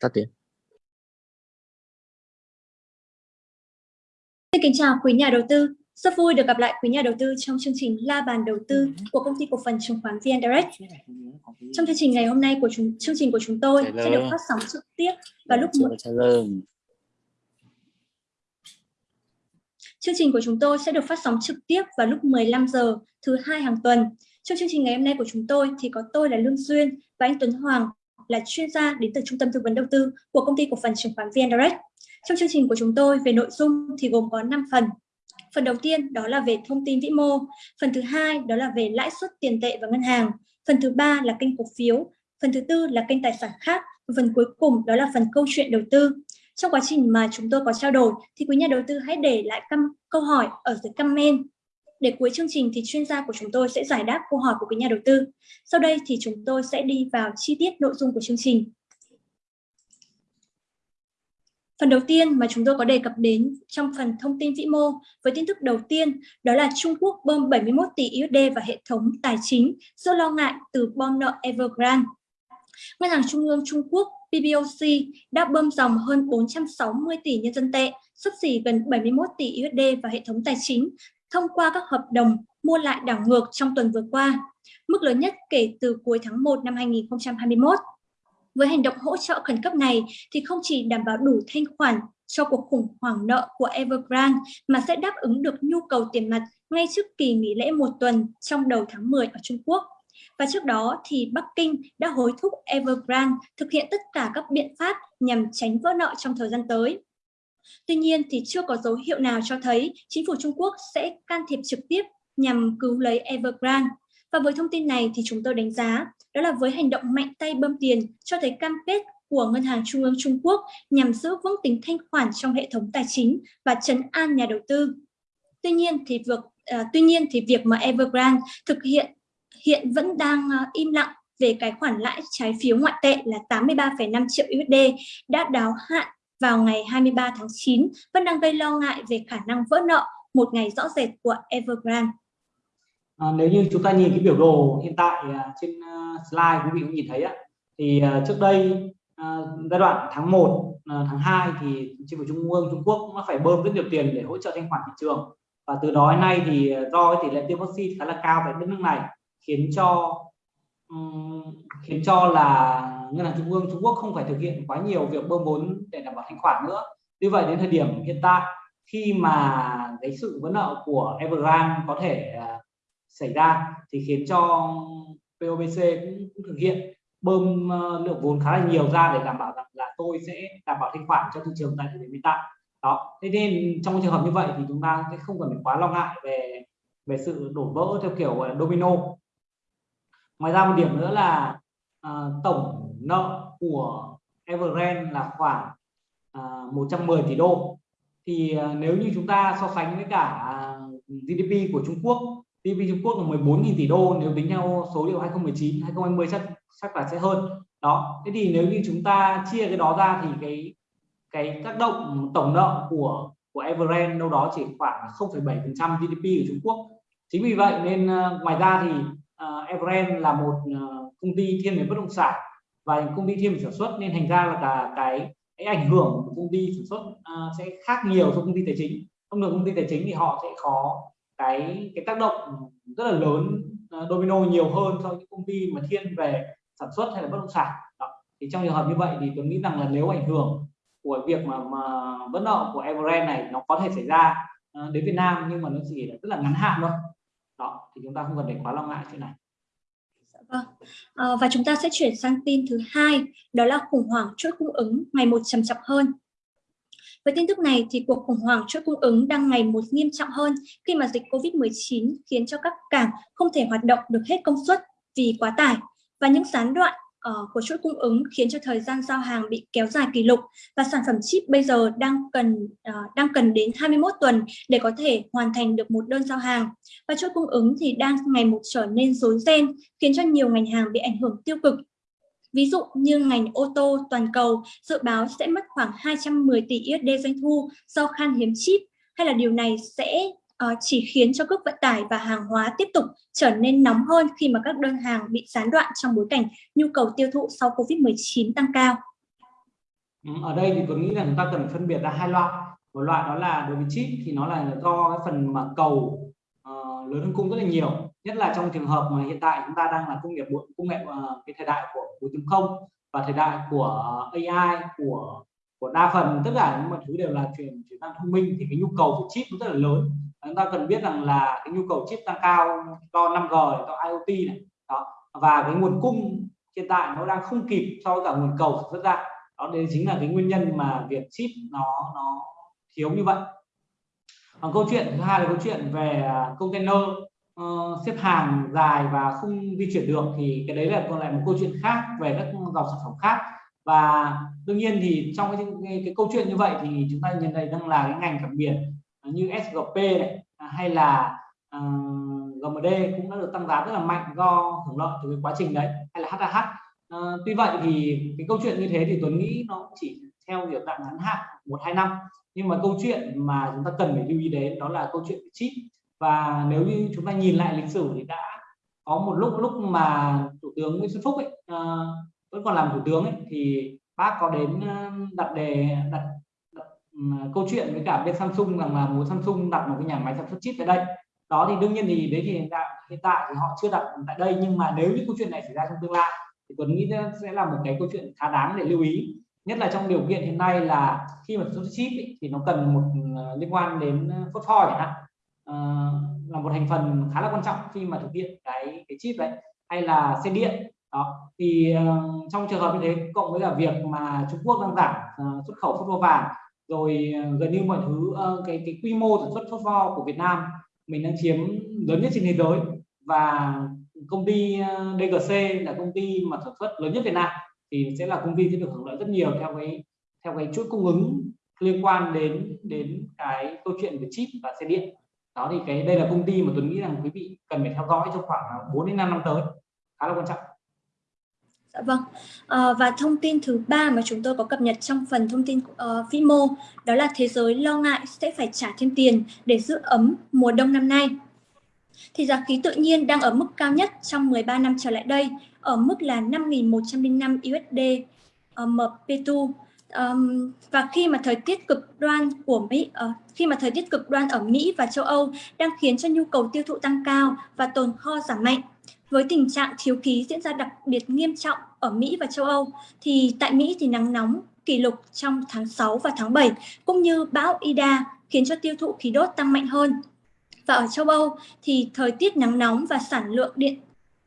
tắt tiếng Xin kính chào quý nhà đầu tư. Rất vui được gặp lại quý nhà đầu tư trong chương trình La bàn đầu tư của công ty cổ phần chứng khoán VN Direct. Trong chương trình ngày hôm nay của chúng chương trình của chúng tôi sẽ được phát sóng trực tiếp vào lúc 1 Chương trình của chúng tôi sẽ được phát sóng trực tiếp vào lúc 15 giờ thứ hai hàng tuần. Trong chương trình ngày hôm nay của chúng tôi thì có tôi là Lương Duyên và anh Tuấn Hoàng là chuyên gia đến từ Trung tâm Tư vấn Đầu tư của công ty cổ phần chứng khoán VN Direct. Trong chương trình của chúng tôi về nội dung thì gồm có 5 phần. Phần đầu tiên đó là về thông tin vĩ mô, phần thứ hai đó là về lãi suất tiền tệ và ngân hàng, phần thứ ba là kênh cổ phiếu, phần thứ tư là kênh tài sản khác, và phần cuối cùng đó là phần câu chuyện đầu tư. Trong quá trình mà chúng tôi có trao đổi thì quý nhà đầu tư hãy để lại câu hỏi ở dưới comment để cuối chương trình thì chuyên gia của chúng tôi sẽ giải đáp câu hỏi của quý nhà đầu tư. Sau đây thì chúng tôi sẽ đi vào chi tiết nội dung của chương trình. Phần đầu tiên mà chúng tôi có đề cập đến trong phần thông tin vĩ mô với tin tức đầu tiên đó là Trung Quốc bơm 71 tỷ USD vào hệ thống tài chính do lo ngại từ bom nợ Evergrande. Ngân hàng Trung ương Trung Quốc PBOC đã bơm dòng hơn 460 tỷ nhân dân tệ, sấp xỉ gần 71 tỷ USD vào hệ thống tài chính thông qua các hợp đồng mua lại đảo ngược trong tuần vừa qua, mức lớn nhất kể từ cuối tháng 1 năm 2021. Với hành động hỗ trợ khẩn cấp này thì không chỉ đảm bảo đủ thanh khoản cho cuộc khủng hoảng nợ của Evergrande mà sẽ đáp ứng được nhu cầu tiền mặt ngay trước kỳ nghỉ lễ một tuần trong đầu tháng 10 ở Trung Quốc. Và trước đó thì Bắc Kinh đã hối thúc Evergrande thực hiện tất cả các biện pháp nhằm tránh vỡ nợ trong thời gian tới. Tuy nhiên thì chưa có dấu hiệu nào cho thấy chính phủ Trung Quốc sẽ can thiệp trực tiếp nhằm cứu lấy Evergrande. Và với thông tin này thì chúng tôi đánh giá đó là với hành động mạnh tay bơm tiền cho thấy cam kết của Ngân hàng Trung ương Trung Quốc nhằm giữ vững tính thanh khoản trong hệ thống tài chính và chấn an nhà đầu tư. Tuy nhiên thì việc uh, tuy nhiên thì việc mà Evergrande thực hiện hiện vẫn đang uh, im lặng về cái khoản lãi trái phiếu ngoại tệ là 83,5 triệu USD đã đáo hạn vào ngày 23 tháng 9 vẫn đang gây lo ngại về khả năng vỡ nợ một ngày rõ rệt của Evergrande. À, nếu như chúng ta nhìn cái biểu đồ hiện tại à, trên à, slide quý vị cũng nhìn thấy á, thì à, trước đây giai đoạn tháng 1, tháng 2 thì chính phủ Trung ương Trung Quốc cũng phải bơm rất nhiều tiền để hỗ trợ thanh khoản thị trường và từ đó đến nay thì do tỷ lệ tiêm vaccine khá là cao tại đất nước này khiến cho um, khiến cho là ngân hàng trung ương Trung Quốc không phải thực hiện quá nhiều việc bơm vốn để đảm bảo thanh khoản nữa. Như vậy đến thời điểm hiện tại khi mà cái sự vỡ nợ của Evergrande có thể uh, xảy ra thì khiến cho POBC cũng, cũng thực hiện bơm uh, lượng vốn khá là nhiều ra để đảm bảo rằng là tôi sẽ đảm bảo thanh khoản cho thị trường tại thời điểm hiện tại. Đó. Thế nên trong trường hợp như vậy thì chúng ta sẽ không cần phải quá lo ngại về về sự đổ vỡ theo kiểu gọi là domino. Ngoài ra một điểm nữa là uh, tổng nợ của Evergrande là khoảng à, 110 tỷ đô. Thì à, nếu như chúng ta so sánh với cả à, GDP của Trung Quốc GDP Trung Quốc là 14.000 tỷ đô nếu tính theo số liệu 2019 2020 chắc chắc là sẽ hơn. Đó thế thì nếu như chúng ta chia cái đó ra thì cái cái tác động tổng nợ của của Evergrande đâu đó chỉ khoảng 0,7% GDP của Trung Quốc. Chính vì vậy nên à, ngoài ra thì uh, Evergrande là một uh, công ty thiên về bất động sản và công ty thiên về sản xuất nên thành ra là cả cái cái ảnh hưởng của công ty sản xuất uh, sẽ khác nhiều so công ty tài chính. Thông thường công ty tài chính thì họ sẽ có cái cái tác động rất là lớn uh, domino nhiều hơn so với những công ty mà thiên về sản xuất hay là bất động sản. Đó. thì trong trường hợp như vậy thì tôi nghĩ rằng là nếu ảnh hưởng của việc mà, mà vấn nợ của Evergrande này nó có thể xảy ra uh, đến Việt Nam nhưng mà nó chỉ là rất là ngắn hạn thôi. Đó thì chúng ta không cần phải quá lo ngại chuyện này. Dạ vâng. À, và chúng ta sẽ chuyển sang tin thứ hai, đó là khủng hoảng chuỗi cung ứng ngày một trầm trọng hơn. Với tin tức này thì cuộc khủng hoảng chuỗi cung ứng đang ngày một nghiêm trọng hơn khi mà dịch Covid-19 khiến cho các cảng không thể hoạt động được hết công suất vì quá tải và những gián đoạn Ờ, uh, của chuỗi cung ứng khiến cho thời gian giao hàng bị kéo dài kỷ lục và sản phẩm chip bây giờ đang cần uh, đang cần đến 21 tuần để có thể hoàn thành được một đơn giao hàng. Và chuỗi cung ứng thì đang ngày một trở nên rối ren khiến cho nhiều ngành hàng bị ảnh hưởng tiêu cực. Ví dụ như ngành ô tô toàn cầu dự báo sẽ mất khoảng 210 tỷ USD doanh thu do khan hiếm chip hay là điều này sẽ Ờ, chỉ khiến cho cước vận tải và hàng hóa tiếp tục trở nên nóng hơn khi mà các đơn hàng bị gián đoạn trong bối cảnh nhu cầu tiêu thụ sau Covid-19 tăng cao. Ừ, ở đây thì tôi nghĩ là chúng ta cần phân biệt ra hai loại. Một loại đó là đối với chip thì nó là do cái phần mà cầu uh, lớn hơn cung rất là nhiều. Nhất là trong trường hợp mà hiện tại chúng ta đang là công nghiệp công nghệ uh, cái thời đại của 4.0 và thời đại của AI của của đa phần tất cả những mọi thứ đều là chuyển chuyển sang thông minh thì cái nhu cầu của chip nó rất là lớn chúng ta cần biết rằng là cái nhu cầu chip tăng cao do 5G do IoT này. Đó. Và cái nguồn cung hiện tại nó đang không kịp so với cả nguồn cầu sản xuất ra. Đó đây chính là cái nguyên nhân mà việc chip nó nó thiếu như vậy. Còn câu chuyện thứ hai là câu chuyện về à, container uh, xếp hàng dài và không di chuyển được thì cái đấy là còn lại một câu chuyện khác về các dòng sản phẩm khác. Và đương nhiên thì trong cái, cái, cái câu chuyện như vậy thì chúng ta nhận thấy rằng là cái ngành cảng biển như SGP này à, hay là à, uh, GMD cũng đã được tăng giá rất là mạnh do hưởng lợi từ cái quá trình đấy hay là HAH uh, à, tuy vậy thì cái câu chuyện như thế thì Tuấn nghĩ nó chỉ theo kiểu dạng ngắn hạn một hai năm. Nhưng mà câu chuyện mà chúng ta cần phải lưu ý đến đó là câu chuyện chip. Và nếu như chúng ta nhìn lại lịch sử thì đã có một lúc lúc mà thủ tướng Nguyễn Xuân Phúc ấy uh, vẫn còn làm thủ tướng ấy thì bác có đến đặt đề đặt, À, câu chuyện với cả bên Samsung rằng là muốn Samsung đặt một cái nhà máy sản xuất chip tại đây. Đó thì đương nhiên thì đấy thì hiện tại, hiện tại thì họ chưa đặt tại đây nhưng mà nếu như câu chuyện này xảy ra trong tương lai thì Tuấn nghĩ sẽ là một cái câu chuyện khá đáng để lưu ý. Nhất là trong điều kiện hiện nay là khi mà sản xuất chip ý, thì nó cần một uh, liên quan đến à, phốt pho chẳng hạn. Uh, là một thành phần khá là quan trọng khi mà thực hiện cái cái chip đấy hay là xe điện. Đó thì uh, trong trường hợp như thế cộng với cả việc mà Trung Quốc đang giảm uh, xuất khẩu phốt pho vàng rồi ờ, gần như mọi thứ ờ, cái cái quy mô sản xuất phốt pho của Việt Nam mình đang chiếm lớn nhất trên thế giới. Và công ty ờ, DGC là công ty mà sản xuất lớn nhất Việt Nam thì sẽ là công ty sẽ được hưởng lợi rất nhiều theo cái theo cái chuỗi cung ứng liên quan đến đến cái câu chuyện về chip và xe điện. Đó thì cái, đây là công ty mà tôi nghĩ rằng quý vị cần phải theo dõi trong khoảng 4 đến 5 năm tới, khá là quan trọng. Dạ vâng. À, và thông tin thứ ba mà chúng tôi có cập nhật trong phần thông tin uh, vĩ mô đó là thế giới lo ngại sẽ phải trả thêm tiền để giữ ấm mùa đông năm nay. Thì giá khí tự nhiên đang ở mức cao nhất trong 13 năm trở lại đây ở mức là 5.105 USD uh, MPTU. Um, và khi mà thời tiết cực đoan của Mỹ uh, khi mà thời tiết cực đoan ở Mỹ và châu Âu đang khiến cho nhu cầu tiêu thụ tăng cao và tồn kho giảm mạnh với tình trạng thiếu khí diễn ra đặc biệt nghiêm trọng ở Mỹ và châu Âu, thì tại Mỹ thì nắng nóng kỷ lục trong tháng 6 và tháng 7 cũng như bão Ida khiến cho tiêu thụ khí đốt tăng mạnh hơn. Và ở châu Âu thì thời tiết nắng nóng và sản lượng điện,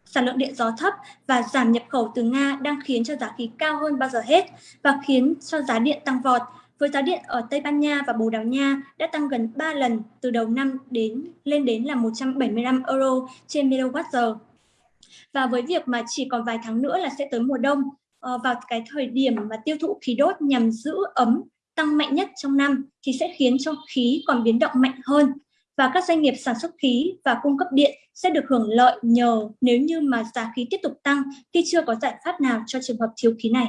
sản lượng điện gió thấp và giảm nhập khẩu từ Nga đang khiến cho giá khí cao hơn bao giờ hết và khiến cho giá điện tăng vọt. Với giá điện ở Tây Ban Nha và Bồ Đào Nha đã tăng gần 3 lần từ đầu năm đến, lên đến là 175 euro trên MWh. Và với việc mà chỉ còn vài tháng nữa là sẽ tới mùa đông, ờ, vào cái thời điểm mà tiêu thụ khí đốt nhằm giữ ấm tăng mạnh nhất trong năm thì sẽ khiến cho khí còn biến động mạnh hơn. Và các doanh nghiệp sản xuất khí và cung cấp điện sẽ được hưởng lợi nhờ nếu như mà giá khí tiếp tục tăng khi chưa có giải pháp nào cho trường hợp thiếu khí này.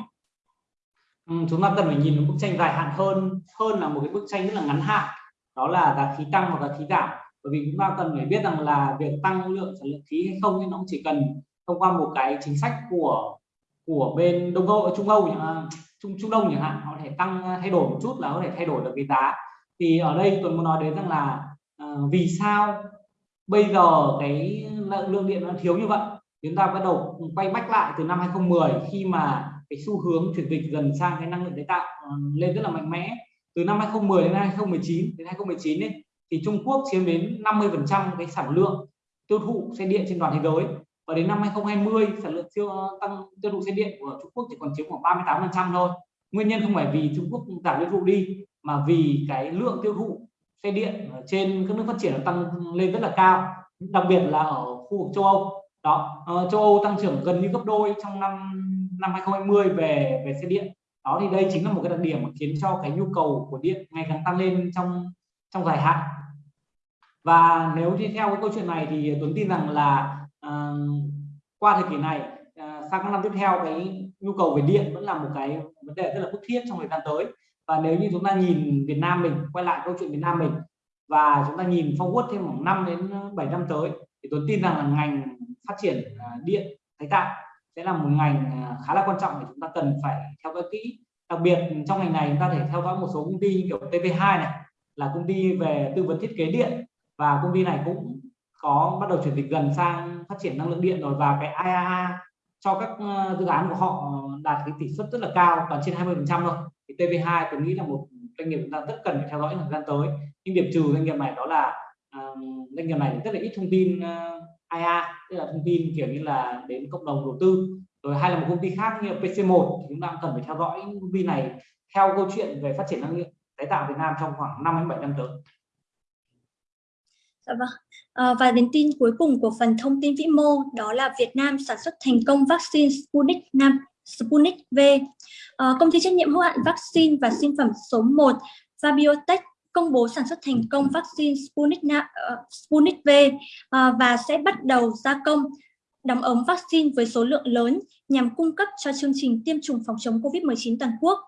Ừ, chúng ta cần phải nhìn một bức tranh dài hạn hơn hơn là một cái bức tranh rất là ngắn hạn. Đó là giá khí tăng hoặc giá khí giảm bởi vì chúng ta cần phải biết rằng là việc tăng lượng sản lượng khí hay không thì nó chỉ cần thông qua một cái chính sách của của bên đông âu trung âu trung trung đông chẳng hạn họ có thể tăng à, thay đổi một chút là có thể thay đổi được cái giá. Thì ở đây tôi muốn nói đến rằng là uh, vì sao bây giờ cái lượng điện nó thiếu như vậy? Chúng ta bắt đầu quay bách lại từ năm 2010 khi mà cái xu hướng chuyển dịch dần sang cái năng lượng tái tạo ờ, lên rất là mạnh mẽ. Từ năm 2010 đến 2019 đến 2019 ấy, thì Trung Quốc chiếm đến 50% cái sản lượng tiêu thụ xe điện trên toàn thế giới. Và đến năm 2020 sản lượng tiêu tăng tiêu thụ xe điện của Trung Quốc chỉ còn chiếm khoảng 38% thôi. Nguyên nhân không phải vì Trung Quốc giảm tiêu thụ đi mà vì cái lượng tiêu thụ xe điện trên các nước phát triển tăng lên rất là cao đặc biệt là ở khu vực châu Âu. Đó uh, châu Âu tăng trưởng gần như gấp đôi trong năm năm 2020 về về xe điện. Đó thì đây chính là một cái đặc điểm mà khiến cho cái nhu cầu của điện ngày càng tăng lên trong trong dài hạn và nếu đi theo cái câu chuyện này thì Tuấn tin rằng là uh, qua thời kỳ này uh, sang các năm tiếp theo cái nhu cầu về điện vẫn là một cái vấn đề rất là bức thiết trong thời gian tới. Và nếu như chúng ta nhìn Việt Nam mình quay lại câu chuyện Việt Nam mình và chúng ta nhìn forward thêm khoảng 5 đến ờ, 7 năm tới thì tôi tin rằng là ngành phát triển điện tái tạo sẽ là một ngành khá là quan trọng để chúng ta cần phải theo dõi kỹ. Đặc biệt trong ngành này chúng ta thể theo dõi một số công ty như kiểu TV2 này là công ty về tư vấn thiết kế điện và công ty này cũng có bắt đầu chuyển dịch gần sang phát triển năng lượng điện rồi. Và cái IAA cho các ờ, dự án của họ đạt cái tỷ suất rất là cao còn trên 20 phần trăm thôi. Thì TV2 tôi nghĩ là một doanh nghiệp chúng ta rất cần phải theo dõi thời gian tới. Nhưng điểm trừ doanh nghiệp này đó là uh, doanh nghiệp này rất là ít thông tin ờ, uh, IA tức là thông tin kiểu như là đến cộng đồng đầu tư. Rồi hay là một công ty khác như PC1 thì chúng ta cần phải theo dõi công ty này theo câu chuyện về phát triển năng lượng tái tạo Việt Nam trong khoảng 5 đến 7 năm tới. Dạ vâng. À, và đến tin cuối cùng của phần thông tin vĩ mô đó là Việt Nam sản xuất thành công vaccine Sputnik 5 Sputnik V. À, công ty trách nhiệm hữu hạn vaccine và sinh phẩm số 1 Vabiotech công bố sản xuất thành công vaccine Sputnik, uh, Sputnik V uh, và sẽ bắt đầu gia công đóng ống vaccine với số lượng lớn nhằm cung cấp cho chương trình tiêm chủng phòng chống COVID-19 toàn quốc.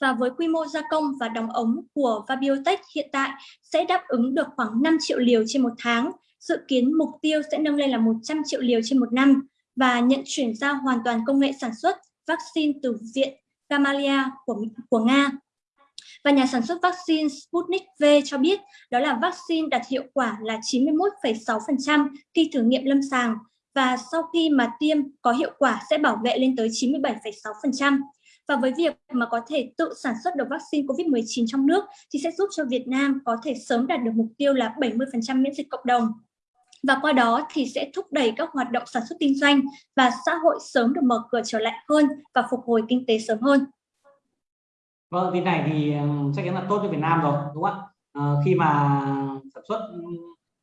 Và với quy mô gia công và đóng ống của Vabiotech hiện tại sẽ đáp ứng được khoảng 5 triệu liều trên một tháng, dự kiến mục tiêu sẽ nâng lên là 100 triệu liều trên một năm và nhận chuyển giao hoàn toàn công nghệ sản xuất vaccine từ Viện Gamaleya của, của Nga. Và nhà sản xuất vaccine Sputnik V cho biết đó là vaccine đạt hiệu quả là 91,6% khi thử nghiệm lâm sàng và sau khi mà tiêm có hiệu quả sẽ bảo vệ lên tới 97,6%. Và với việc mà có thể tự sản xuất được vaccine COVID-19 trong nước thì sẽ giúp cho Việt Nam có thể sớm đạt được mục tiêu là 70% miễn dịch cộng đồng. Và qua đó thì sẽ thúc đẩy các hoạt động sản xuất kinh doanh và xã hội sớm được mở cửa trở lại hơn và phục hồi kinh tế sớm hơn. Vâng, tin này thì ừ, chắc chắn là tốt cho Việt Nam rồi, đúng không ạ? À, khi mà sản xuất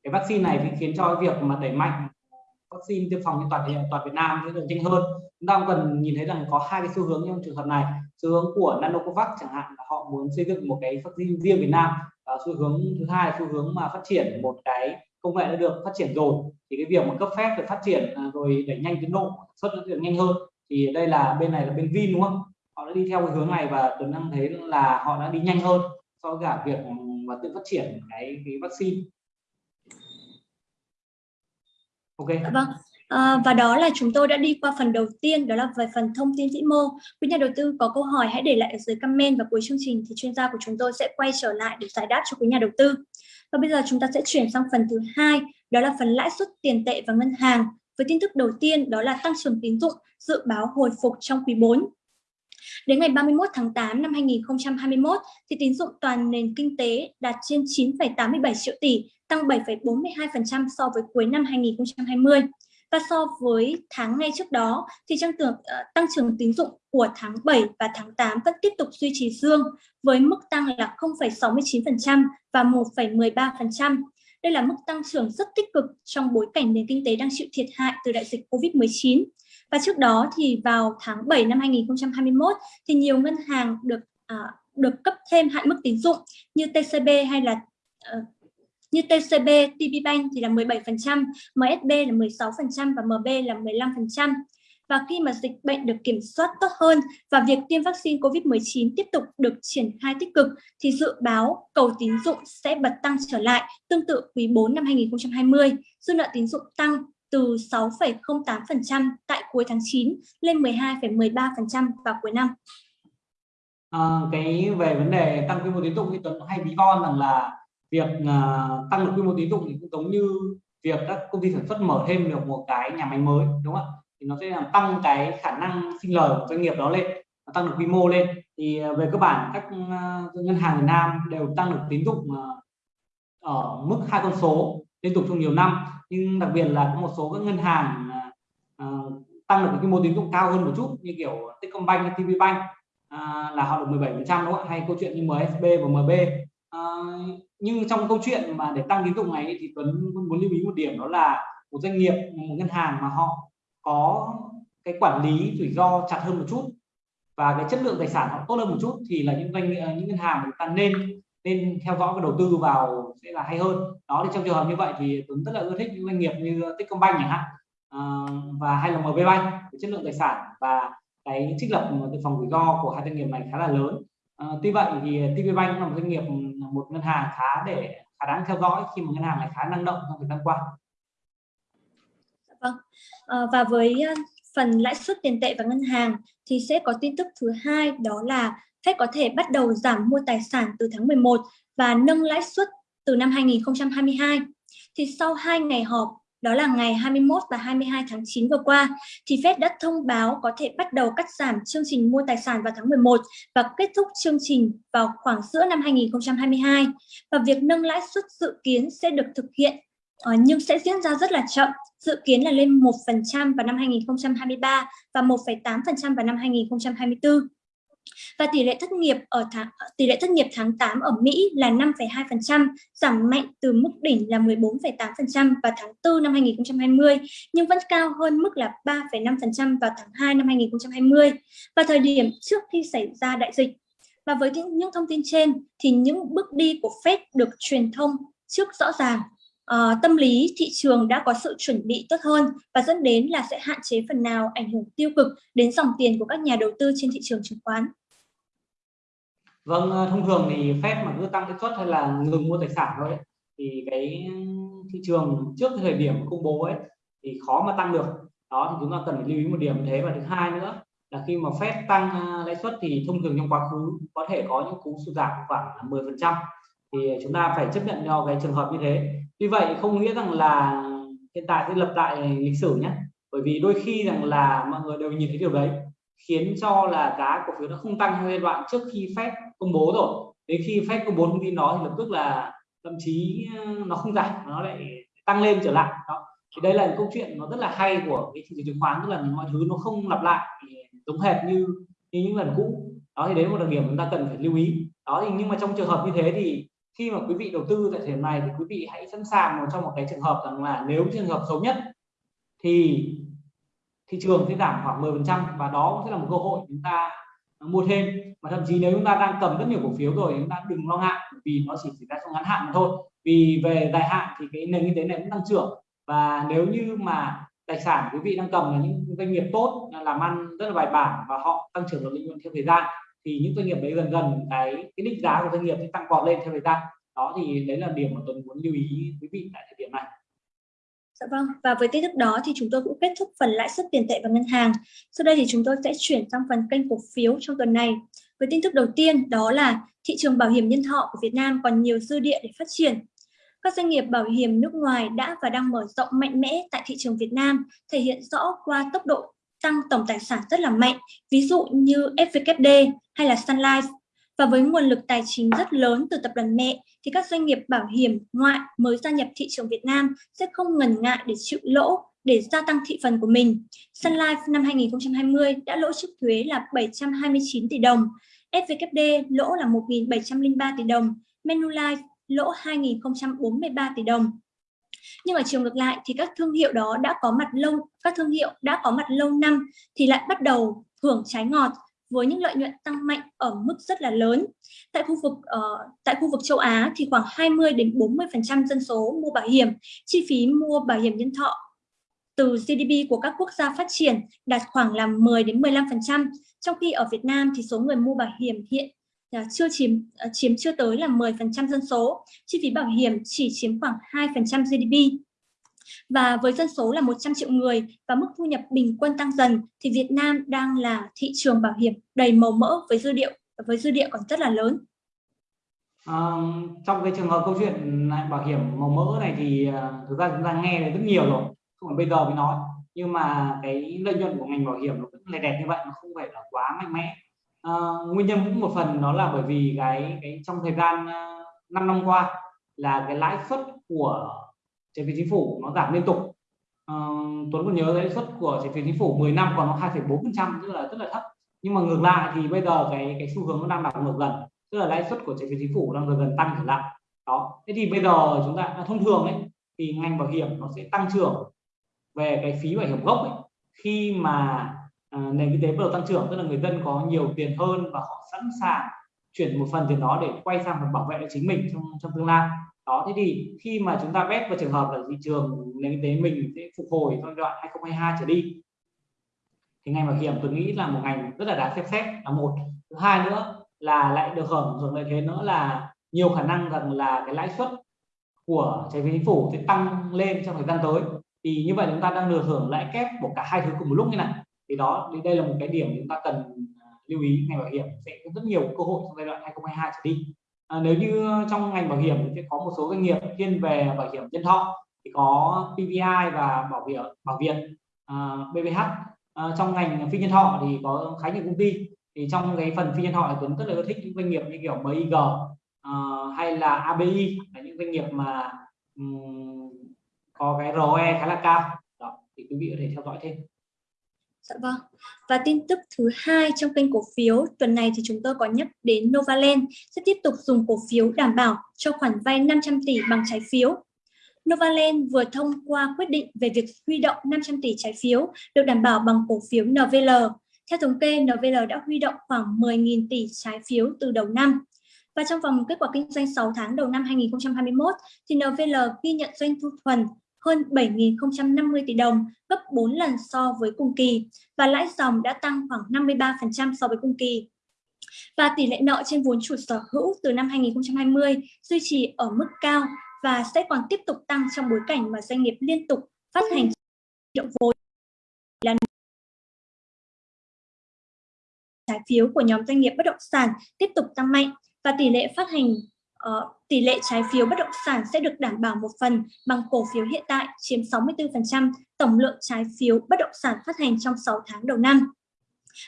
cái vaccine này thì khiến cho cái việc mà đẩy mạnh vaccine tiêm phòng trên toàn toàn Việt Nam sẽ được nhanh hơn. Chúng ta cần nhìn thấy rằng có hai cái xu hướng trong trường hợp này. Xu hướng của Nanocovax chẳng hạn là họ muốn xây dựng một cái vaccine riêng Việt Nam. Và xu hướng thứ hai xu hướng mà phát triển một cái công nghệ đã được phát triển rồi. Thì cái việc mà cấp phép được phát triển à, rồi đẩy nhanh tiến độ xuất được nhanh hơn. Thì đây là bên này là bên Vin, đúng không? Họ đã đi theo cái hướng này và tuấn đang thấy là họ đã đi nhanh hơn so với cả việc mà tự phát triển cái cái vaccine. Ok. Dạ vâng. À, và đó là chúng tôi đã đi qua phần đầu tiên đó là về phần thông tin vĩ mô. Quý nhà đầu tư có câu hỏi hãy để lại ở dưới comment và cuối chương trình thì chuyên gia của chúng tôi sẽ quay trở lại để giải đáp cho quý nhà đầu tư. Và bây giờ chúng ta sẽ chuyển sang phần thứ hai, đó là phần lãi suất tiền tệ và ngân hàng. Với tin tức đầu tiên đó là tăng trưởng tín dụng dự báo hồi phục trong quý 4. Đến ngày 31 tháng 8 năm 2021 thì tín dụng toàn nền kinh tế đạt trên 9,87 triệu tỷ, tăng 7,42% so với cuối năm 2020 và so với tháng ngay trước đó thì tăng trưởng ờ, tăng trưởng tín dụng của tháng 7 và tháng 8 vẫn tiếp tục duy trì dương với mức tăng là 0,69% và 1,13%. Đây là mức tăng trưởng rất tích cực trong bối cảnh nền kinh tế đang chịu thiệt hại từ đại dịch Covid-19. Và trước đó thì vào tháng 7 năm 2021 thì nhiều ngân hàng được à, được cấp thêm hạn mức tín dụng như TCB hay là uh, như TCB, TPBank thì là 17%, MSB là 16% và MB là 15%. Và khi mà dịch bệnh được kiểm soát tốt hơn và việc tiêm vaccine COVID-19 tiếp tục được triển khai tích cực thì dự báo cầu tín dụng sẽ bật tăng trở lại tương tự quý 4 năm 2020. Dư nợ tín dụng tăng từ 6,08% tại cuối tháng 9 lên 12,13% vào cuối năm. À, cái về vấn đề tăng quy mô tín dụng thì Tuấn hay ví von rằng là việc uh, tăng được quy mô tín dụng thì cũng giống như việc các công ty sản xuất mở thêm được một cái nhà máy mới đúng không ạ? Thì nó sẽ làm tăng cái khả năng sinh lời của doanh nghiệp đó lên tăng được quy mô lên. Thì uh, về cơ bản các uh, ngân hàng Việt Nam đều tăng được tín dụng uh, ở mức hai con số liên tục trong nhiều năm. Nhưng đặc biệt là có một số các ngân hàng uh, tăng được quy mô tín dụng cao hơn một chút như kiểu Techcombank TPBank uh, là họ được 17 phần trăm đúng không ạ? Hay câu chuyện như MSB và MB Ờ, nhưng trong câu chuyện mà để tăng tín dụng này thì Tuấn muốn lưu ý một điểm đó là một doanh nghiệp một ngân hàng mà họ có cái quản lý rủi ro chặt hơn một chút và cái chất lượng tài sản họ tốt hơn một chút thì là những doanh ờ, những ngân hàng mà chúng ta nên nên theo dõi và đầu tư vào sẽ là hay hơn. Đó thì trong trường hợp như vậy thì Tuấn rất là ưa thích những doanh nghiệp như Techcombank chẳng hạn uh, và hay là MB Bank chất lượng tài sản và cái trích lập từ phòng rủi ro của hai doanh nghiệp này khá là lớn. Ờ, tuy vậy thì TP Bank là một doanh nghiệp một ngân hàng khá để khá đáng theo dõi khi mà ngân hàng này khá năng động trong thời gian qua. Dạ vâng. À, và với ờ, phần lãi suất tiền tệ và ngân hàng thì sẽ có tin tức thứ hai đó là Fed có thể bắt đầu giảm mua tài sản từ tháng 11 và nâng lãi suất từ năm 2022. Thì sau hai ngày họp, đó là ngày 21 và 22 tháng 9 vừa qua, thì Fed đã thông báo có thể bắt đầu cắt giảm chương trình mua tài sản vào tháng 11 và kết thúc chương trình vào khoảng giữa năm 2022. Và việc nâng lãi suất dự kiến sẽ được thực hiện ờ, nhưng sẽ diễn ra rất là chậm, dự kiến là lên 1% vào năm 2023 và 1,8% vào năm 2024. Và tỷ lệ thất nghiệp ở tháng ờ, tỷ lệ thất nghiệp tháng 8 ở Mỹ là 5,2%, giảm mạnh từ mức đỉnh là 14,8% vào tháng 4 năm 2020, nhưng vẫn cao hơn mức là 3,5% vào tháng 2 năm 2020 và thời điểm trước khi xảy ra đại dịch. Và với những thông tin trên thì những bước đi của Fed được truyền thông trước rõ ràng uh, tâm lý thị trường đã có sự chuẩn bị tốt hơn và dẫn đến là sẽ hạn chế phần nào ảnh hưởng tiêu cực đến dòng tiền của các nhà đầu tư trên thị trường chứng khoán. Vâng, ờ, thông thường thì phép mà cứ tăng lãi suất hay là ngừng mua tài sản thôi ấy, thì cái thị trường trước thời điểm công bố ấy thì khó mà tăng được. Đó thì chúng ta cần phải lưu ý một điểm thế và thứ hai nữa là khi mà phép tăng ờ, lãi suất thì thông thường trong quá khứ có thể có những cú sụt giảm khoảng 10% thì chúng ta phải chấp nhận cho cái trường hợp như thế tuy vậy không nghĩa rằng là hiện tại sẽ lập lại lịch sử nhé bởi vì đôi khi rằng là mọi người đều nhìn thấy điều đấy khiến cho là giá cổ phiếu nó không tăng trong giai đoạn trước khi phép công bố rồi. Đến khi Fed công bố thông tin đó thì lập tức là thậm chí ờ, nó không giảm nó lại tăng lên trở lại. Đó. Thì đây là câu chuyện nó rất là hay của cái thị trường chứng khoán, tức là mọi thứ nó không lặp lại giống hệt như như những lần cũ. Đó, thì đấy một đặc điểm chúng ta cần phải lưu ý. Đó, thì nhưng mà trong trường hợp như thế thì khi mà quý vị đầu tư tại thời điểm này thì quý vị hãy sẵn sàng một trong một cái trường hợp rằng là nếu trường hợp xấu nhất thì thị trường sẽ giảm khoảng 10% và đó cũng sẽ là một cơ hội chúng ta mua thêm. Và thậm chí nếu chúng ta đang cầm rất nhiều cổ phiếu rồi chúng ta đừng lo ngại, vì nó chỉ xảy ra trong ngắn hạn mà thôi. Vì về dài hạn thì cái nền kinh tế này cũng tăng trưởng. Và nếu như mà tài sản quý vị đang cầm là những doanh nghiệp tốt, làm ăn rất là bài bản và họ tăng trưởng được lợi nhuận theo thời gian, thì những doanh nghiệp đấy dần dần cái cái định giá của doanh nghiệp sẽ tăng vọt lên theo thời gian. Đó thì đấy là điểm mà tôi muốn lưu ý quý vị tại thời điểm này. Dạ vâng, và với tin tức đó thì chúng tôi cũng kết thúc phần lãi suất tiền tệ và ngân hàng. Sau đây thì chúng tôi sẽ chuyển sang phần kênh cổ phiếu trong tuần này. Với tin tức đầu tiên đó là thị trường bảo hiểm nhân thọ của Việt Nam còn nhiều dư địa để phát triển. Các doanh nghiệp bảo hiểm nước ngoài đã và đang mở rộng mạnh mẽ tại thị trường Việt Nam, thể hiện rõ qua tốc độ tăng tổng tài sản rất là mạnh, ví dụ như FVKD hay là Sun Life. Và với nguồn lực tài chính rất lớn từ tập đoàn mẹ thì các doanh nghiệp bảo hiểm ngoại mới gia nhập thị trường Việt Nam sẽ không ngần ngại để chịu lỗ để gia tăng thị phần của mình. Sun Life năm 2020 đã lỗ trước thuế là 729 tỷ đồng, SVKD lỗ là 1.703 tỷ đồng, Manulife lỗ 2.043 tỷ đồng. Nhưng ở chiều ngược lại thì các thương hiệu đó đã có mặt lâu, các thương hiệu đã có mặt lâu năm thì lại bắt đầu hưởng trái ngọt với những lợi nhuận tăng mạnh ở mức rất là lớn. Tại khu vực uh, tại khu vực châu Á thì khoảng 20 đến 40% dân số mua bảo hiểm, chi phí mua bảo hiểm nhân thọ từ GDP của các quốc gia phát triển đạt khoảng là 10 đến 15%, trong khi ở Việt Nam thì số người mua bảo hiểm hiện là chưa chiếm à, chiếm chưa tới là 10% dân số, chi phí bảo hiểm chỉ chiếm khoảng 2% GDP. Và với dân số là 100 triệu người và mức thu nhập bình quân tăng dần thì Việt Nam đang là thị trường bảo hiểm đầy màu mỡ với dư địa với dư địa còn rất là lớn. À, trong cái trường hợp câu chuyện bảo hiểm màu mỡ này thì à, thực ra chúng ta nghe rất nhiều rồi không phải bây giờ mới nói nhưng mà cái lợi nhuận của ngành bảo hiểm nó vẫn là đẹp như vậy nó không phải là quá mạnh mẽ à, nguyên nhân cũng một phần đó là bởi vì cái cái trong thời gian à, 5 năm qua là cái lãi suất của trái phiếu chính phủ nó giảm liên tục. À, Tuấn còn nhớ lãi suất của trái phiếu chính phủ 10 năm còn nó 2,4% tức là rất là thấp. Nhưng mà ngược lại thì bây giờ cái cái xu hướng nó đang đảo ngược dần tức là lãi suất của trái phiếu chính phủ đang dần dần tăng trở lại. Đó. Thế thì bây giờ chúng ta à, thông thường ấy thì ngành bảo hiểm nó sẽ tăng trưởng về cái phí bảo hiểm gốc ấy, khi mà à, nền kinh tế bắt đầu tăng trưởng tức là người dân có nhiều tiền hơn và họ sẵn sàng chuyển một phần tiền đó để quay sang và bảo vệ chính mình trong trong tương lai đó, thế thì khi mà chúng ta bet vào trường hợp là thị trường nền kinh tế mình sẽ phục hồi trong giai đoạn 2022 trở đi. Thì ngành bảo hiểm tôi nghĩ là một ngành rất là đáng xem xét là một. Thứ hai nữa là lại được hưởng hưởng lợi thế nữa là nhiều khả năng rằng là cái lãi suất của trái phiếu chính phủ sẽ tăng lên trong thời gian tới. Thì như vậy chúng ta đang được hưởng lãi kép của cả hai thứ cùng một lúc như này. Thì đó, thì đây là một cái điểm chúng ta cần à, lưu ý. Ngành bảo hiểm sẽ có rất nhiều cơ hội trong giai đoạn 2022 trở đi à, nếu như trong ngành bảo hiểm thì sẽ có một số doanh nghiệp thiên về bảo hiểm nhân thọ thì có PVI và bảo hiểm bảo Việt à, BBH à, trong ngành phi nhân thọ thì có khá nhiều công ty. Thì trong cái phần phi nhân thọ thì Tuấn rất là thích những doanh nghiệp như kiểu MIG à, hay là ABI là những doanh nghiệp mà um, có cái ROE khá là cao. Đó thì quý vị có thể theo dõi thêm. Dạ vâng. Và tin tức thứ hai trong kênh cổ phiếu tuần này thì chúng tôi có nhắc đến Novaland sẽ tiếp tục dùng cổ phiếu đảm bảo cho khoản vay 500 tỷ bằng trái phiếu. Novaland vừa thông qua quyết định về việc huy động 500 tỷ trái phiếu được đảm bảo bằng cổ phiếu NVL. Theo thống kê, NVL đã huy động khoảng 10.000 tỷ trái phiếu từ đầu năm. Và trong vòng kết quả kinh doanh 6 tháng đầu năm 2021, thì NVL ghi nhận doanh thu thuần hơn 7.050 tỷ đồng, gấp 4 lần so với cùng kỳ và lãi dòng đã tăng khoảng 53% so với cùng kỳ. Và tỷ lệ nợ trên vốn chủ sở hữu từ năm 2020 duy trì ở mức cao và sẽ còn tiếp tục tăng trong bối cảnh mà doanh nghiệp liên tục phát hành triệu vốn là trái phiếu của nhóm doanh nghiệp bất động sản tiếp tục tăng mạnh và tỷ lệ phát hành uh, tỷ lệ trái phiếu bất động sản sẽ được đảm bảo một phần bằng cổ phiếu hiện tại chiếm 64% tổng lượng trái phiếu bất động sản phát hành trong 6 tháng đầu năm.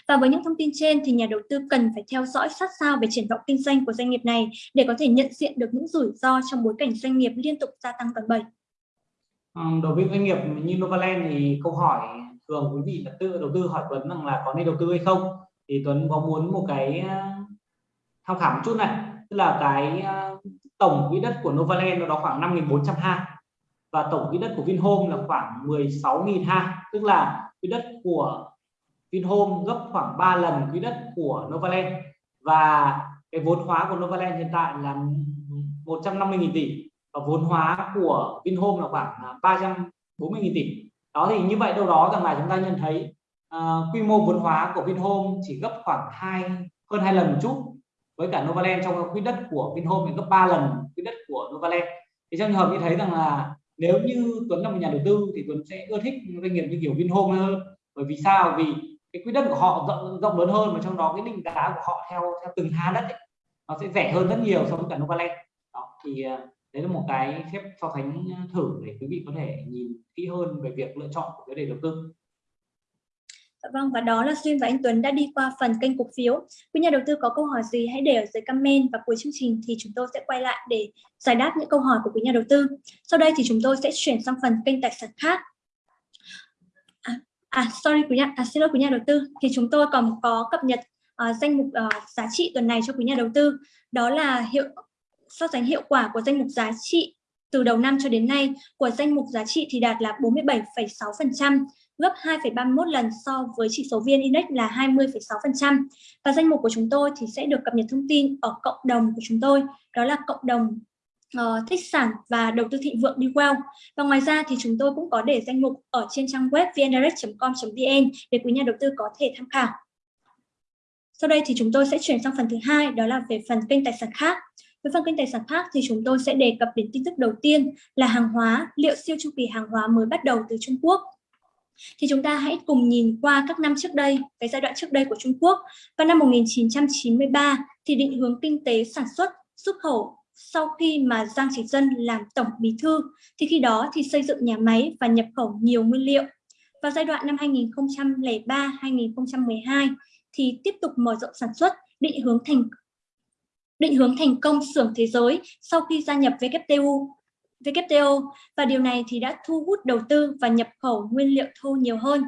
Và với những thông tin trên thì nhà đầu tư cần phải theo dõi sát sao về triển vọng kinh doanh của doanh nghiệp này để có thể nhận diện được những rủi ro trong bối cảnh doanh nghiệp liên tục gia tăng đòn bẩy. Ừ, đối với doanh nghiệp như Novaland thì câu hỏi thường quý vị tự đầu tư hỏi Tuấn rằng là có nên đầu tư hay không thì Tuấn có muốn một cái ờ, tham khảo một chút này tức là cái ờ, tổng quỹ đất của Novaland nó đó khoảng 5.400 ha. Và tổng quỹ đất của Vinhome là khoảng 16.000 ha. Tức là quỹ đất của Vinhome gấp khoảng 3 lần quỹ đất của Novaland. Và cái vốn hóa của Novaland hiện tại là 150.000 tỷ. Và vốn hóa của Vinhome là khoảng ờ, 340.000 tỷ. Đó thì như vậy đâu đó rằng là chúng ta nhận thấy uh, quy mô vốn hóa của Vinhome chỉ gấp khoảng hai hơn hai lần một chút với cả Novaland trong quỹ đất của Vinhome thì gấp 3 lần quỹ đất của Novaland. Thì trong trường hợp như thấy rằng là nếu như Tuấn là một nhà đầu tư thì Tuấn sẽ ưa thích doanh nghiệp như kiểu Vinhome hơn. Bởi vì sao? Vì cái quỹ đất của họ rộng, rộng lớn hơn và trong đó cái định giá của họ theo theo từng ha đất ấy, nó sẽ rẻ hơn rất nhiều so với cả Novaland. Đó thì à, đấy là một cái phép so sánh à, thử để quý vị có thể nhìn kỹ hơn về việc lựa chọn của cái đề đầu tư. Dạ vâng, và đó là Duyên và anh Tuấn đã đi qua phần kênh cổ phiếu. Quý nhà đầu tư có câu hỏi gì hãy để ở dưới comment và cuối chương trình thì chúng tôi sẽ quay lại để giải đáp những câu hỏi của quý nhà đầu tư. Sau đây thì chúng tôi sẽ chuyển sang phần kênh tài sản khác. À, à sorry quý nhà, à, xin lỗi quý nhà đầu tư. Thì chúng tôi còn có cập nhật uh, danh mục uh, giá trị tuần này cho quý nhà đầu tư. Đó là hiệu so sánh hiệu quả của danh mục giá trị từ đầu năm cho đến nay của danh mục giá trị thì đạt là 47,6%, gấp 2,31 lần so với chỉ số VN Index là 20,6%. Và danh mục của chúng tôi thì sẽ được cập nhật thông tin ở cộng đồng của chúng tôi, đó là cộng đồng uh, thích sản và đầu tư thịnh vượng đi well. Và ngoài ra thì chúng tôi cũng có để danh mục ở trên trang web vndirect.com.vn để quý nhà đầu tư có thể tham khảo. Sau đây thì chúng tôi sẽ chuyển sang phần thứ hai, đó là về phần kênh tài sản khác. Với phần kênh tài sản khác thì chúng tôi sẽ đề cập đến tin tức đầu tiên là hàng hóa, liệu siêu chu kỳ hàng hóa mới bắt đầu từ Trung Quốc thì chúng ta hãy cùng nhìn qua các năm trước đây, cái giai đoạn trước đây của Trung Quốc. Vào năm 1993 thì định hướng kinh tế sản xuất, xuất khẩu sau khi mà Giang Chỉ Dân làm tổng bí thư thì khi đó thì xây dựng nhà máy và nhập khẩu nhiều nguyên liệu. Vào giai đoạn năm 2003-2012 thì tiếp tục mở rộng sản xuất, định hướng thành định hướng thành công xưởng thế giới sau khi gia nhập WTO WTO và điều này thì đã thu hút đầu tư và nhập khẩu nguyên liệu thô nhiều hơn.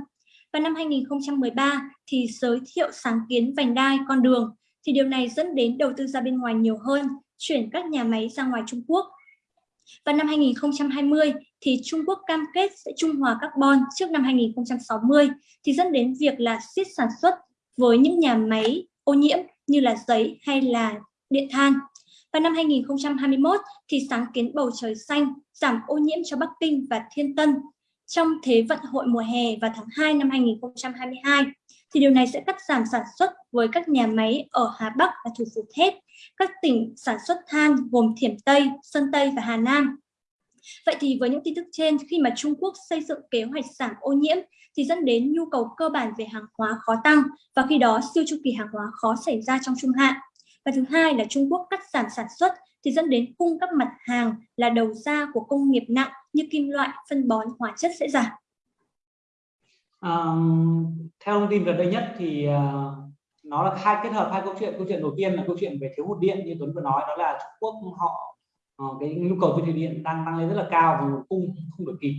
Và năm 2013 thì giới thiệu sáng kiến vành đai con đường thì điều này dẫn đến đầu tư ra bên ngoài nhiều hơn, chuyển các nhà máy ra ngoài Trung Quốc. Và năm 2020 thì Trung Quốc cam kết sẽ trung hòa carbon trước năm 2060 thì dẫn đến việc là siết sản xuất với những nhà máy ô nhiễm như là giấy hay là điện than. Vào năm 2021 thì sáng kiến bầu trời xanh giảm ô nhiễm cho Bắc Kinh và Thiên Tân trong Thế vận hội mùa hè vào tháng 2 năm 2022 thì điều này sẽ cắt giảm sản xuất với các nhà máy ở Hà Bắc và thủ phủ Thép, các tỉnh sản xuất than gồm Thiểm Tây, Sơn Tây và Hà Nam. Vậy thì với những tin tức trên, khi mà Trung Quốc xây dựng kế hoạch giảm ô nhiễm thì dẫn đến nhu cầu cơ bản về hàng hóa khó tăng và khi đó siêu chu kỳ hàng hóa khó xảy ra trong trung hạn. Và thứ hai là Trung Quốc cắt giảm sản xuất thì dẫn đến cung các mặt hàng là đầu ra của công nghiệp nặng như kim loại, phân bón, hóa chất sẽ giảm. À, theo thông tin gần đây nhất thì uh, nó là hai kết hợp hai câu chuyện. Câu chuyện đầu tiên là câu chuyện về thiếu hụt điện như Tuấn vừa nói đó là Trung Quốc họ uh, cái nhu cầu tiêu thụ điện đang tăng lên rất là cao và cung không được kịp.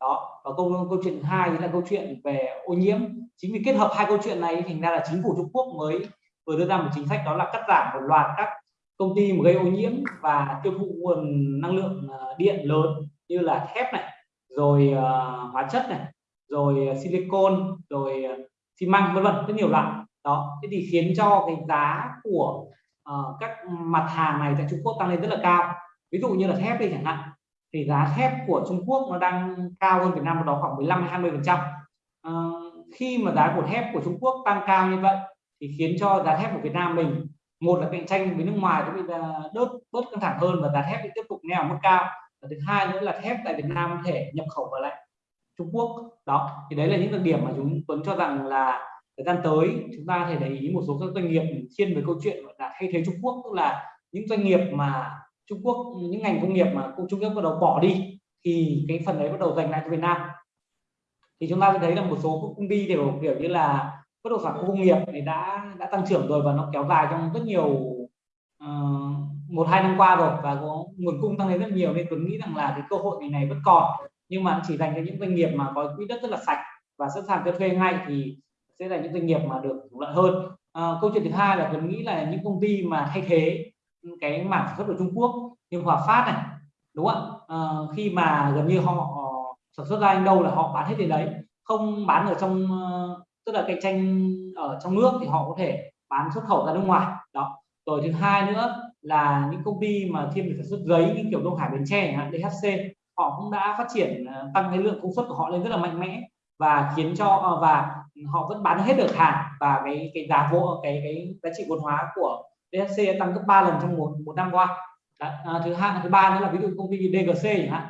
Đó và câu câu chuyện thứ hai là câu chuyện về ô nhiễm. Chính vì kết hợp hai câu chuyện này thành ra là chính phủ Trung Quốc mới vừa đưa ra một chính sách đó là cắt giảm một loạt các công ty mà gây ô nhiễm và tiêu thụ nguồn năng lượng ờ, điện lớn như là thép này rồi uh, hóa chất này rồi ờ, silicon rồi xi măng vân vân rất nhiều loại. Đó thế thì khiến cho cái giá của uh, các mặt hàng này tại Trung Quốc tăng lên rất là cao. Ví dụ như là thép đi chẳng hạn thì giá thép của Trung Quốc nó đang cao hơn Việt Nam đó khoảng 15 20 phần trăm. Uh, khi mà giá của thép của Trung Quốc tăng cao như vậy thì khiến cho giá thép của Việt Nam mình, một là cạnh tranh với nước ngoài cũng bị à, đớt bớt căng thẳng hơn và giá thép tiếp tục neo mức cao. Và thứ hai nữa là thép tại Việt Nam có thể nhập khẩu vào lại Trung Quốc. Đó, thì đấy là những đặc điểm mà chúng Tuấn cho rằng là thời gian tới chúng ta thể để ý một số các doanh nghiệp thiên về câu chuyện là thay thế Trung Quốc, tức là những doanh nghiệp mà Trung Quốc, những ngành công nghiệp mà Trung Quốc bắt đầu bỏ đi thì cái phần đấy bắt đầu dành lại cho Việt Nam. Thì chúng ta sẽ thấy là một số công ty đều kiểu như là bất động sản khu công nghiệp thì đã đã tăng trưởng rồi và nó kéo dài trong rất nhiều uh, một hai năm qua rồi và có nguồn cung tăng lên rất nhiều. Nên tôi nghĩ rằng là cái cơ hội ngày này vẫn còn. Nhưng mà chỉ dành cho những doanh nghiệp mà có quỹ đất rất là sạch và sẵn sàng cho thuê ngay thì sẽ là những doanh nghiệp mà được lợi hơn. À, câu chuyện thứ hai là tôi nghĩ là những công ty mà thay thế cái mảng sản xuất của Trung Quốc như Hòa Phát này đúng không ạ? À, khi mà gần như họ sản xuất ra đâu là họ bán hết đến đấy không bán ở trong tức là cạnh tranh ở trong nước thì họ có thể bán xuất khẩu ra nước ngoài. Đó. Rồi thứ hai nữa là những công ty mà thiên về sản xuất giấy như kiểu Đông Hải Bến Tre DHC họ cũng đã phát triển ờ, tăng cái lượng công suất của họ lên rất là mạnh mẽ và khiến cho ờ, và họ vẫn bán hết được hàng và cái cái giá vô cái cái giá trị vốn hóa của DHC tăng gấp 3 lần trong một một năm qua. À, thứ hai thứ ba nữa là ví dụ công ty DGC chẳng hạn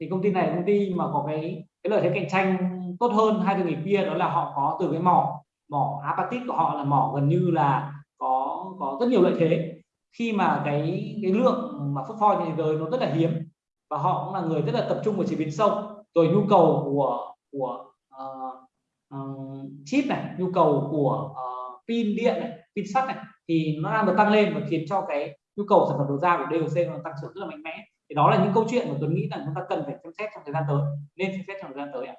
thì công ty này là công ty mà có cái cái lợi thế cạnh tranh tốt hơn hai doanh nghiệp kia đó là họ có từ cái mỏ mỏ apatit của họ là mỏ gần như là có có rất nhiều lợi thế. Khi mà cái cái lượng mà phốt pho trên thế giới nó rất là hiếm và họ cũng là người rất là tập trung vào chế biến sâu. Rồi nhu cầu của của uh, uh, chip này nhu cầu của uh, pin điện này pin sắt này thì nó đang được tăng lên và khiến cho cái nhu cầu sản phẩm đầu ra của DOC nó tăng trưởng rất là mạnh mẽ. Thì đó là những câu chuyện mà tôi nghĩ là chúng ta cần phải xem xét trong thời gian tới nên xem xét trong thời gian tới ạ.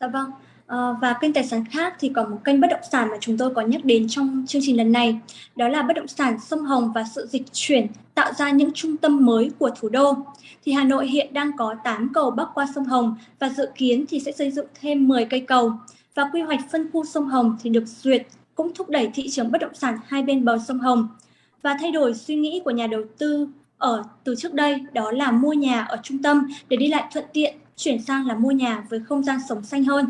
Dạ vâng. À, và kênh tài sản khác thì có một kênh bất động sản mà chúng tôi có nhắc đến trong chương trình lần này. Đó là bất động sản sông Hồng và sự dịch chuyển tạo ra những trung tâm mới của thủ đô. Thì Hà Nội hiện đang có 8 cầu bắc qua sông Hồng và dự kiến thì sẽ xây dựng thêm 10 cây cầu. Và quy hoạch phân khu sông Hồng thì được duyệt cũng thúc đẩy thị trường bất động sản hai bên bờ sông Hồng và thay đổi suy nghĩ của nhà đầu tư ở từ trước đây đó là mua nhà ở trung tâm để đi lại thuận tiện chuyển sang là mua nhà với không gian sống xanh hơn.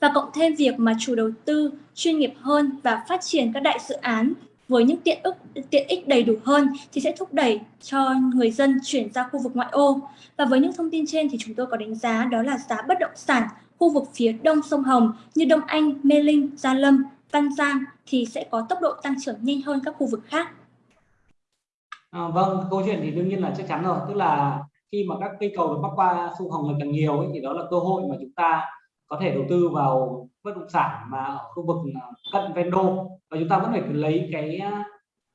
Và cộng thêm việc mà chủ đầu tư chuyên nghiệp hơn và phát triển các đại dự án với những tiện ích tiện ích đầy đủ hơn thì sẽ thúc đẩy cho người dân chuyển ra khu vực ngoại ô. Và với những thông tin trên thì chúng tôi có đánh giá đó là giá bất động sản khu vực phía đông sông Hồng như Đông Anh, Mê Linh, Gia Lâm, Văn Giang thì sẽ có tốc độ tăng trưởng nhanh hơn các khu vực khác. À, vâng, câu chuyện thì đương nhiên là chắc chắn rồi, tức là khi mà các cây cầu được bắc qua sông Hồng ngày càng nhiều ấy, thì đó là cơ hội mà chúng ta có thể đầu tư vào bất động sản mà ở khu vực cận ven đô. Và chúng ta vẫn phải lấy cái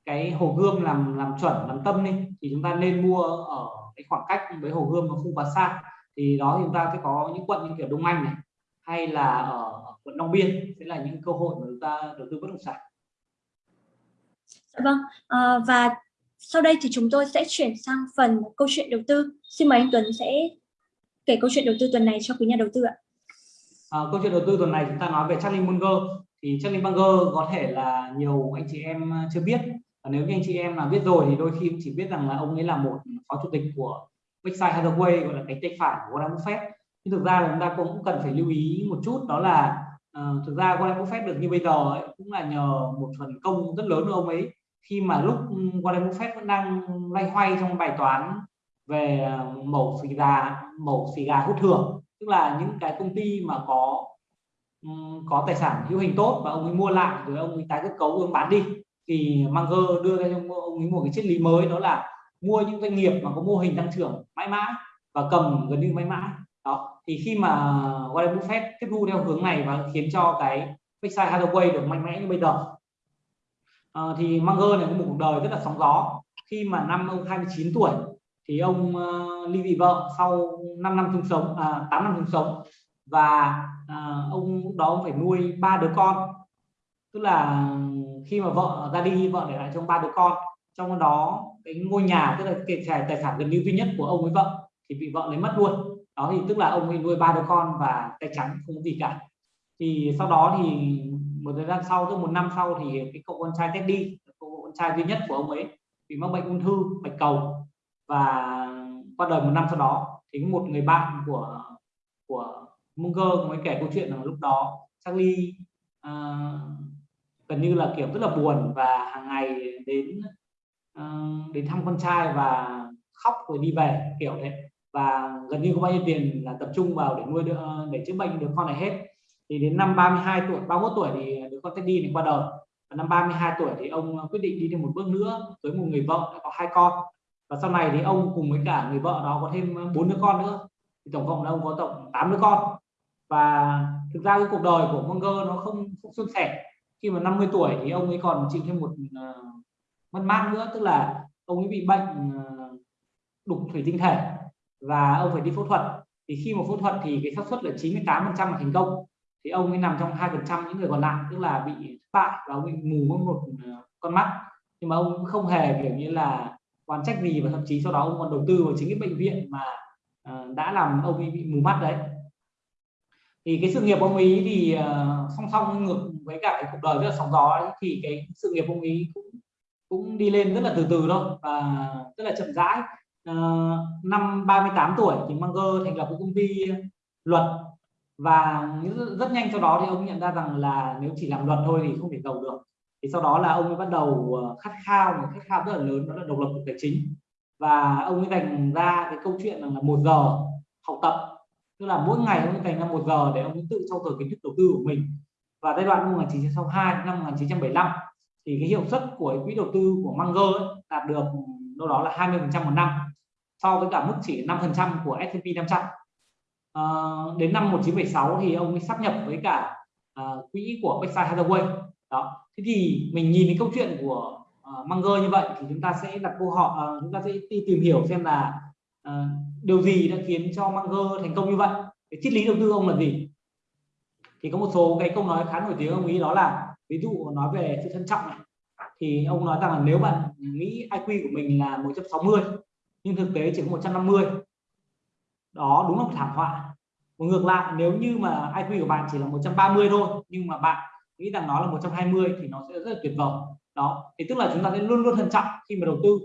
cái hồ gươm làm làm chuẩn làm tâm đi. Thì chúng ta nên mua ở cái khoảng cách với hồ gươm nó không quá xa. Thì đó thì chúng ta sẽ có những quận như kiểu Đông Anh này hay là ở quận Long Biên sẽ là những cơ hội mà chúng ta đầu tư bất động sản. Dạ vâng. À, và sau đây thì chúng tôi sẽ chuyển sang phần câu chuyện đầu tư. Xin mời anh Tuấn sẽ kể câu chuyện đầu tư tuần này cho quý nhà đầu tư ạ. À, câu chuyện đầu tư tuần này chúng ta nói về Charlie Munger. Thì Charlie Munger có thể là nhiều anh chị em chưa biết. Và nếu như anh chị em là biết rồi thì đôi khi chỉ biết rằng là ông ấy là một phó chủ tịch của Berkshire Hathaway gọi là cánh tay phải của Warren Buffett. Nhưng thực ra là chúng ta cũng cần phải lưu ý một chút đó là uh, thực ra Warren Buffett được như bây giờ ấy, cũng là nhờ một phần công rất lớn của ông ấy khi mà lúc Warren Buffett vẫn đang loay hoay trong bài toán về ờ, mẫu xì gà, mẫu xì gà hút thường tức là những cái công ty mà có có tài sản hữu hình tốt và ông ấy mua lại rồi ông ấy tái cơ cấu ông bán đi, thì Munger đưa ra cho ông ấy một cái triết lý mới, đó là mua những doanh nghiệp mà có mô hình tăng trưởng mãi mãi và cầm gần như mãi mãi. Đó, thì khi mà Warren Buffett tiếp thu theo hướng này và khiến cho cái Berkshire Hathaway được mạnh mẽ như bây giờ à, thì Munger này có một cuộc đời rất là sóng gió. Khi mà năm ông 29 tuổi thì ông uh, ly dị vợ sau 5 năm chung sống à, 8 năm chung sống. Và à, ông lúc đó ông phải nuôi ba đứa con. Tức là khi mà vợ ra đi vợ để lại cho ba đứa con. Trong đó cái ngôi nhà tức là cái tài sản gần như duy nhất của ông với vợ thì bị vợ lấy mất luôn. Đó thì tức là ông ấy nuôi ba đứa con và tay trắng không có gì cả. Thì sau đó thì một thời gian sau tức một năm sau thì cái cậu con trai Teddy cậu con trai duy nhất của ông ấy bị mắc bệnh ung thư bạch cầu. Và qua đời một năm sau đó thì một người bạn của của Munger mới kể câu chuyện là lúc đó Charlie uh, gần như là kiểu rất là buồn và hàng ngày đến uh, đến thăm con trai và khóc rồi đi về kiểu thế. Và gần như có bao nhiêu tiền là tập trung vào để nuôi đứa, để chữa bệnh đứa con này hết thì đến năm 32 tuổi 31 tuổi thì đứa con Teddy này qua đời và năm 32 tuổi thì ông ờ, quyết định đi thêm một bước nữa với một người vợ đã có hai con. Và sau này thì ông cùng với cả người vợ đó có thêm ờ, bốn đứa con nữa. Thì tổng cộng là ông có tổng 8 đứa con. Và thực ra cái cuộc đời của Munger nó không không suôn sẻ. Khi mà 50 tuổi thì ông ấy còn chịu thêm một uh, mất mát nữa tức là ông ấy bị bệnh uh, đục thủy tinh thể. Và ông phải đi phẫu thuật. Thì khi mà phẫu thuật thì cái xác suất là 98 phần trăm là thành công thì ông ấy nằm trong hai phần trăm những người còn lại tức là bị thất bại và ông bị mù mất một ờ, con mắt. Nhưng mà ông không hề kiểu như là quan trách gì và thậm chí sau đó ông còn đầu tư vào chính cái bệnh viện mà uh, đã làm ông ấy bị mù mắt đấy. Thì cái sự nghiệp ông ấy thì uh, song song ngược với cả cái cuộc đời rất là sóng gió ấy, thì cái sự nghiệp ông ấy cũng cũng đi lên rất là từ từ thôi và rất là chậm rãi. Uh, năm 38 tuổi thì Munger thành lập một công ty luật và rất nhanh sau đó thì ông nhận ra rằng là nếu chỉ làm luật thôi thì không thể giàu được. Thì sau đó là ông ấy bắt đầu ờ, khát khao một khát khao rất là lớn đó là độc lập về tài chính. Và ông ấy dành ra cái câu chuyện rằng là một giờ học tập. Tức là mỗi ngày ông dành ra một giờ để ông tự trau dồi kiến thức đầu tư của mình. Và giai đoạn năm 1962 năm 1975 thì cái hiệu suất của quỹ đầu tư của Munger ấy, đạt được đâu đó là 20 phần trăm một năm so với cả mức chỉ 5 phần trăm của S&P 500 à, đến năm 1976 thì ông ấy sắp nhập với cả à, quỹ của Berkshire Hathaway. Đó. Thế thì mình nhìn cái câu chuyện của uh, Munger như vậy thì chúng ta sẽ đặt câu hỏi uh, chúng ta sẽ đi tìm hiểu xem là uh, điều gì đã khiến cho Munger thành công như vậy. Cái triết lý đầu tư ông là gì? Thì có một số cái câu nói khá nổi tiếng ông ý đó là ví dụ nói về sự thận trọng này thì ông nói rằng là nếu bạn nghĩ IQ của mình là 160 nhưng thực tế chỉ có 150 đó đúng là một thảm họa. Và ngược lại nếu như mà IQ của bạn chỉ là 130 thôi nhưng mà bạn nghĩ rằng nó là 120 thì nó sẽ rất là tuyệt vời. Đó thì tức là chúng ta sẽ luôn luôn thận trọng khi mà đầu tư.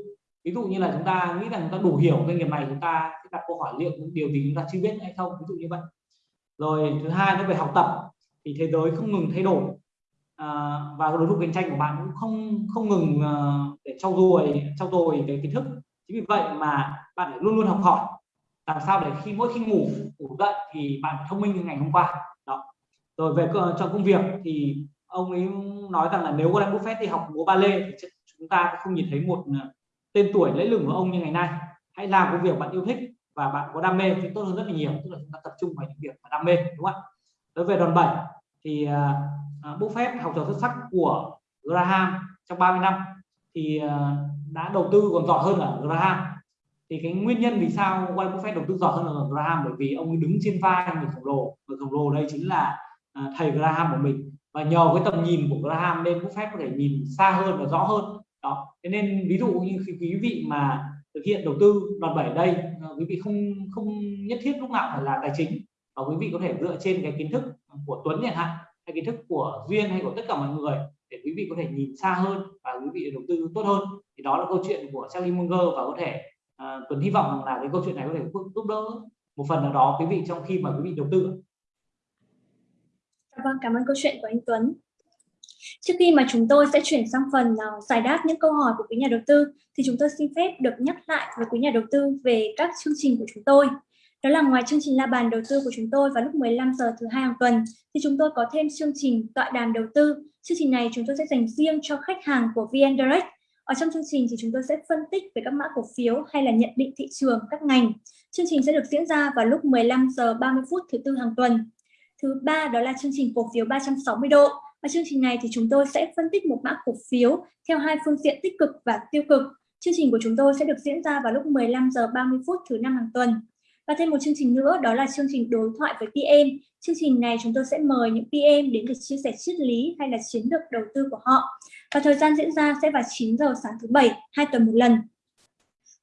Ví dụ như là chúng ta nghĩ rằng chúng ta đủ hiểu doanh nghiệp này chúng ta sẽ đặt câu hỏi liệu những điều gì chúng ta chưa biết hay không ví dụ như vậy. Rồi thứ hai nó về học tập thì thế giới không ngừng thay đổi. À, và đối thủ cạnh tranh của bạn cũng không không ngừng uh, để trau dồi trau dồi cái kiến thức. Chính vì vậy mà bạn phải luôn luôn học hỏi làm sao để khi mỗi khi ngủ ngủ dậy thì bạn thông minh như ngày hôm qua. Đó. Rồi về trong công việc thì ông ấy nói rằng là nếu Warren Buffett thì học múa ballet thì chúng ta không nhìn thấy một ờ, tên tuổi lẫy lừng của ông như ngày nay. Hãy làm công việc bạn yêu thích và bạn có đam mê thì tốt hơn rất là nhiều. Tức là chúng ta tập trung vào những việc mà đam mê đúng không ạ? Đối về đòn bẩy thì ờ, ờ, uh, Buffett học trò xuất sắc của Graham trong 30 năm thì uh, đã đầu tư còn giỏi hơn ở Graham thì cái nguyên nhân vì sao Warren Buffett đầu tư giỏi hơn là Graham? Bởi vì ông đứng trên vai người khổng lồ. Người khổng lồ đây chính là uh, thầy Graham của mình. Và nhờ cái tầm nhìn của Graham nên Buffett có thể nhìn xa hơn và rõ hơn. Đó. Thế nên ví dụ như khi quý vị mà thực hiện đầu tư đòn bẩy đây à, quý vị không không nhất thiết lúc nào phải là tài chính. Và quý vị có thể dựa trên cái kiến thức của Tuấn chẳng hạn hay kiến thức của Duyên hay của tất cả mọi người để quý vị có thể nhìn xa hơn và quý vị đầu tư tốt hơn. Thì đó là câu chuyện của Charlie Munger và có thể à, Tuấn hy vọng rằng là cái câu chuyện này có thể giúp đỡ một phần nào đó quý vị trong khi mà quý vị đầu tư dạ Vâng, cảm ơn câu chuyện của anh Tuấn. Trước khi mà chúng tôi sẽ chuyển sang phần uh, giải đáp những câu hỏi của quý nhà đầu tư thì chúng tôi xin phép được nhắc lại với quý nhà đầu tư về các chương trình của chúng tôi. Đó là ngoài chương trình la bàn đầu tư của chúng tôi vào lúc 15 giờ thứ hai hàng tuần thì chúng tôi có thêm chương trình tọa đàm đầu tư. Chương trình này chúng tôi sẽ dành riêng cho khách hàng của VN Direct. Ở trong chương trình thì chúng tôi sẽ phân tích về các mã cổ phiếu hay là nhận định thị trường các ngành. Chương trình sẽ được diễn ra vào lúc 15 giờ 30 phút thứ tư hàng tuần. Thứ ba đó là chương trình cổ phiếu 360 độ ở chương trình này thì chúng tôi sẽ phân tích một mã cổ phiếu theo hai phương diện tích cực và tiêu cực. Chương trình của chúng tôi sẽ được diễn ra vào lúc 15 giờ 30 phút thứ năm hàng tuần. Và thêm một chương trình nữa đó là chương trình đối thoại với PM. Chương trình này chúng tôi sẽ mời những PM đến để chia sẻ triết lý hay là chiến lược đầu tư của họ. Và thời gian diễn ra sẽ vào 9 giờ sáng thứ bảy, hai tuần một lần.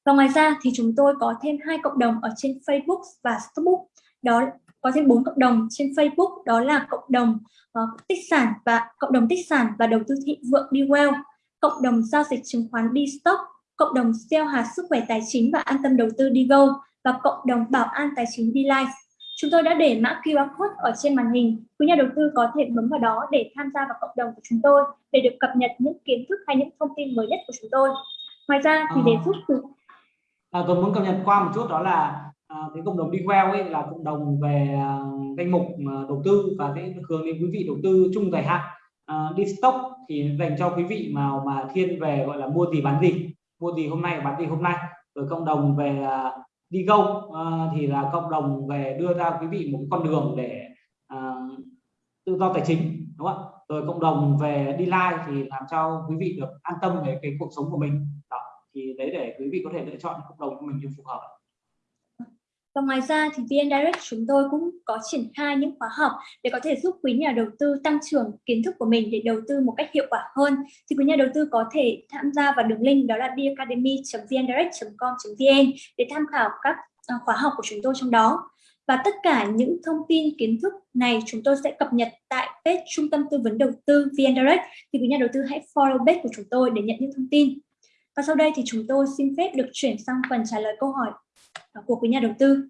Và ngoài ra thì chúng tôi có thêm hai cộng đồng ở trên Facebook và Facebook. Đó có thêm bốn cộng đồng trên Facebook đó là cộng đồng uh, tích sản và cộng đồng tích sản và đầu tư thị vượng đi well, cộng đồng giao dịch chứng khoán đi stock, cộng đồng gieo hạt sức khỏe tài chính và an tâm đầu tư đi go và cộng đồng bảo an tài chính đi life. Chúng tôi đã để mã QR code ở trên màn hình. Quý nhà đầu tư có thể bấm vào đó để tham gia vào cộng đồng của chúng tôi để được cập nhật những kiến thức hay những thông tin mới nhất của chúng tôi. Ngoài ra thì để giúp từ à, tôi muốn cập nhật qua một chút đó là à, cái cộng đồng đi well ấy là cộng đồng về à, danh mục à, đầu tư và cái hướng đến quý vị đầu tư chung dài hạn à, đi stock thì dành cho quý vị mà mà thiên về gọi là mua gì bán gì mua gì hôm nay bán gì hôm nay rồi cộng đồng về à, đi go uh, à, thì là cộng đồng về đưa ra quý vị một con đường để uh, tự do tài chính đúng không ạ? rồi cộng đồng về đi live thì làm cho quý vị được an tâm về cái cuộc sống của mình đó thì đấy để quý vị có thể lựa chọn cộng đồng của mình như phù hợp và ngoài ra thì VN Direct chúng tôi cũng có triển khai những khóa học để có thể giúp quý nhà đầu tư tăng trưởng kiến thức của mình để đầu tư một cách hiệu quả hơn. Thì quý nhà đầu tư có thể tham gia vào đường link đó là bacademy.vndirect.com.vn để tham khảo các ờ, khóa học của chúng tôi trong đó. Và tất cả những thông tin kiến thức này chúng tôi sẽ cập nhật tại page Trung tâm Tư vấn Đầu tư VN Direct. Thì quý nhà đầu tư hãy follow page của chúng tôi để nhận những thông tin. Và sau đây thì chúng tôi xin phép được chuyển sang phần trả lời câu hỏi của quý nhà đầu tư.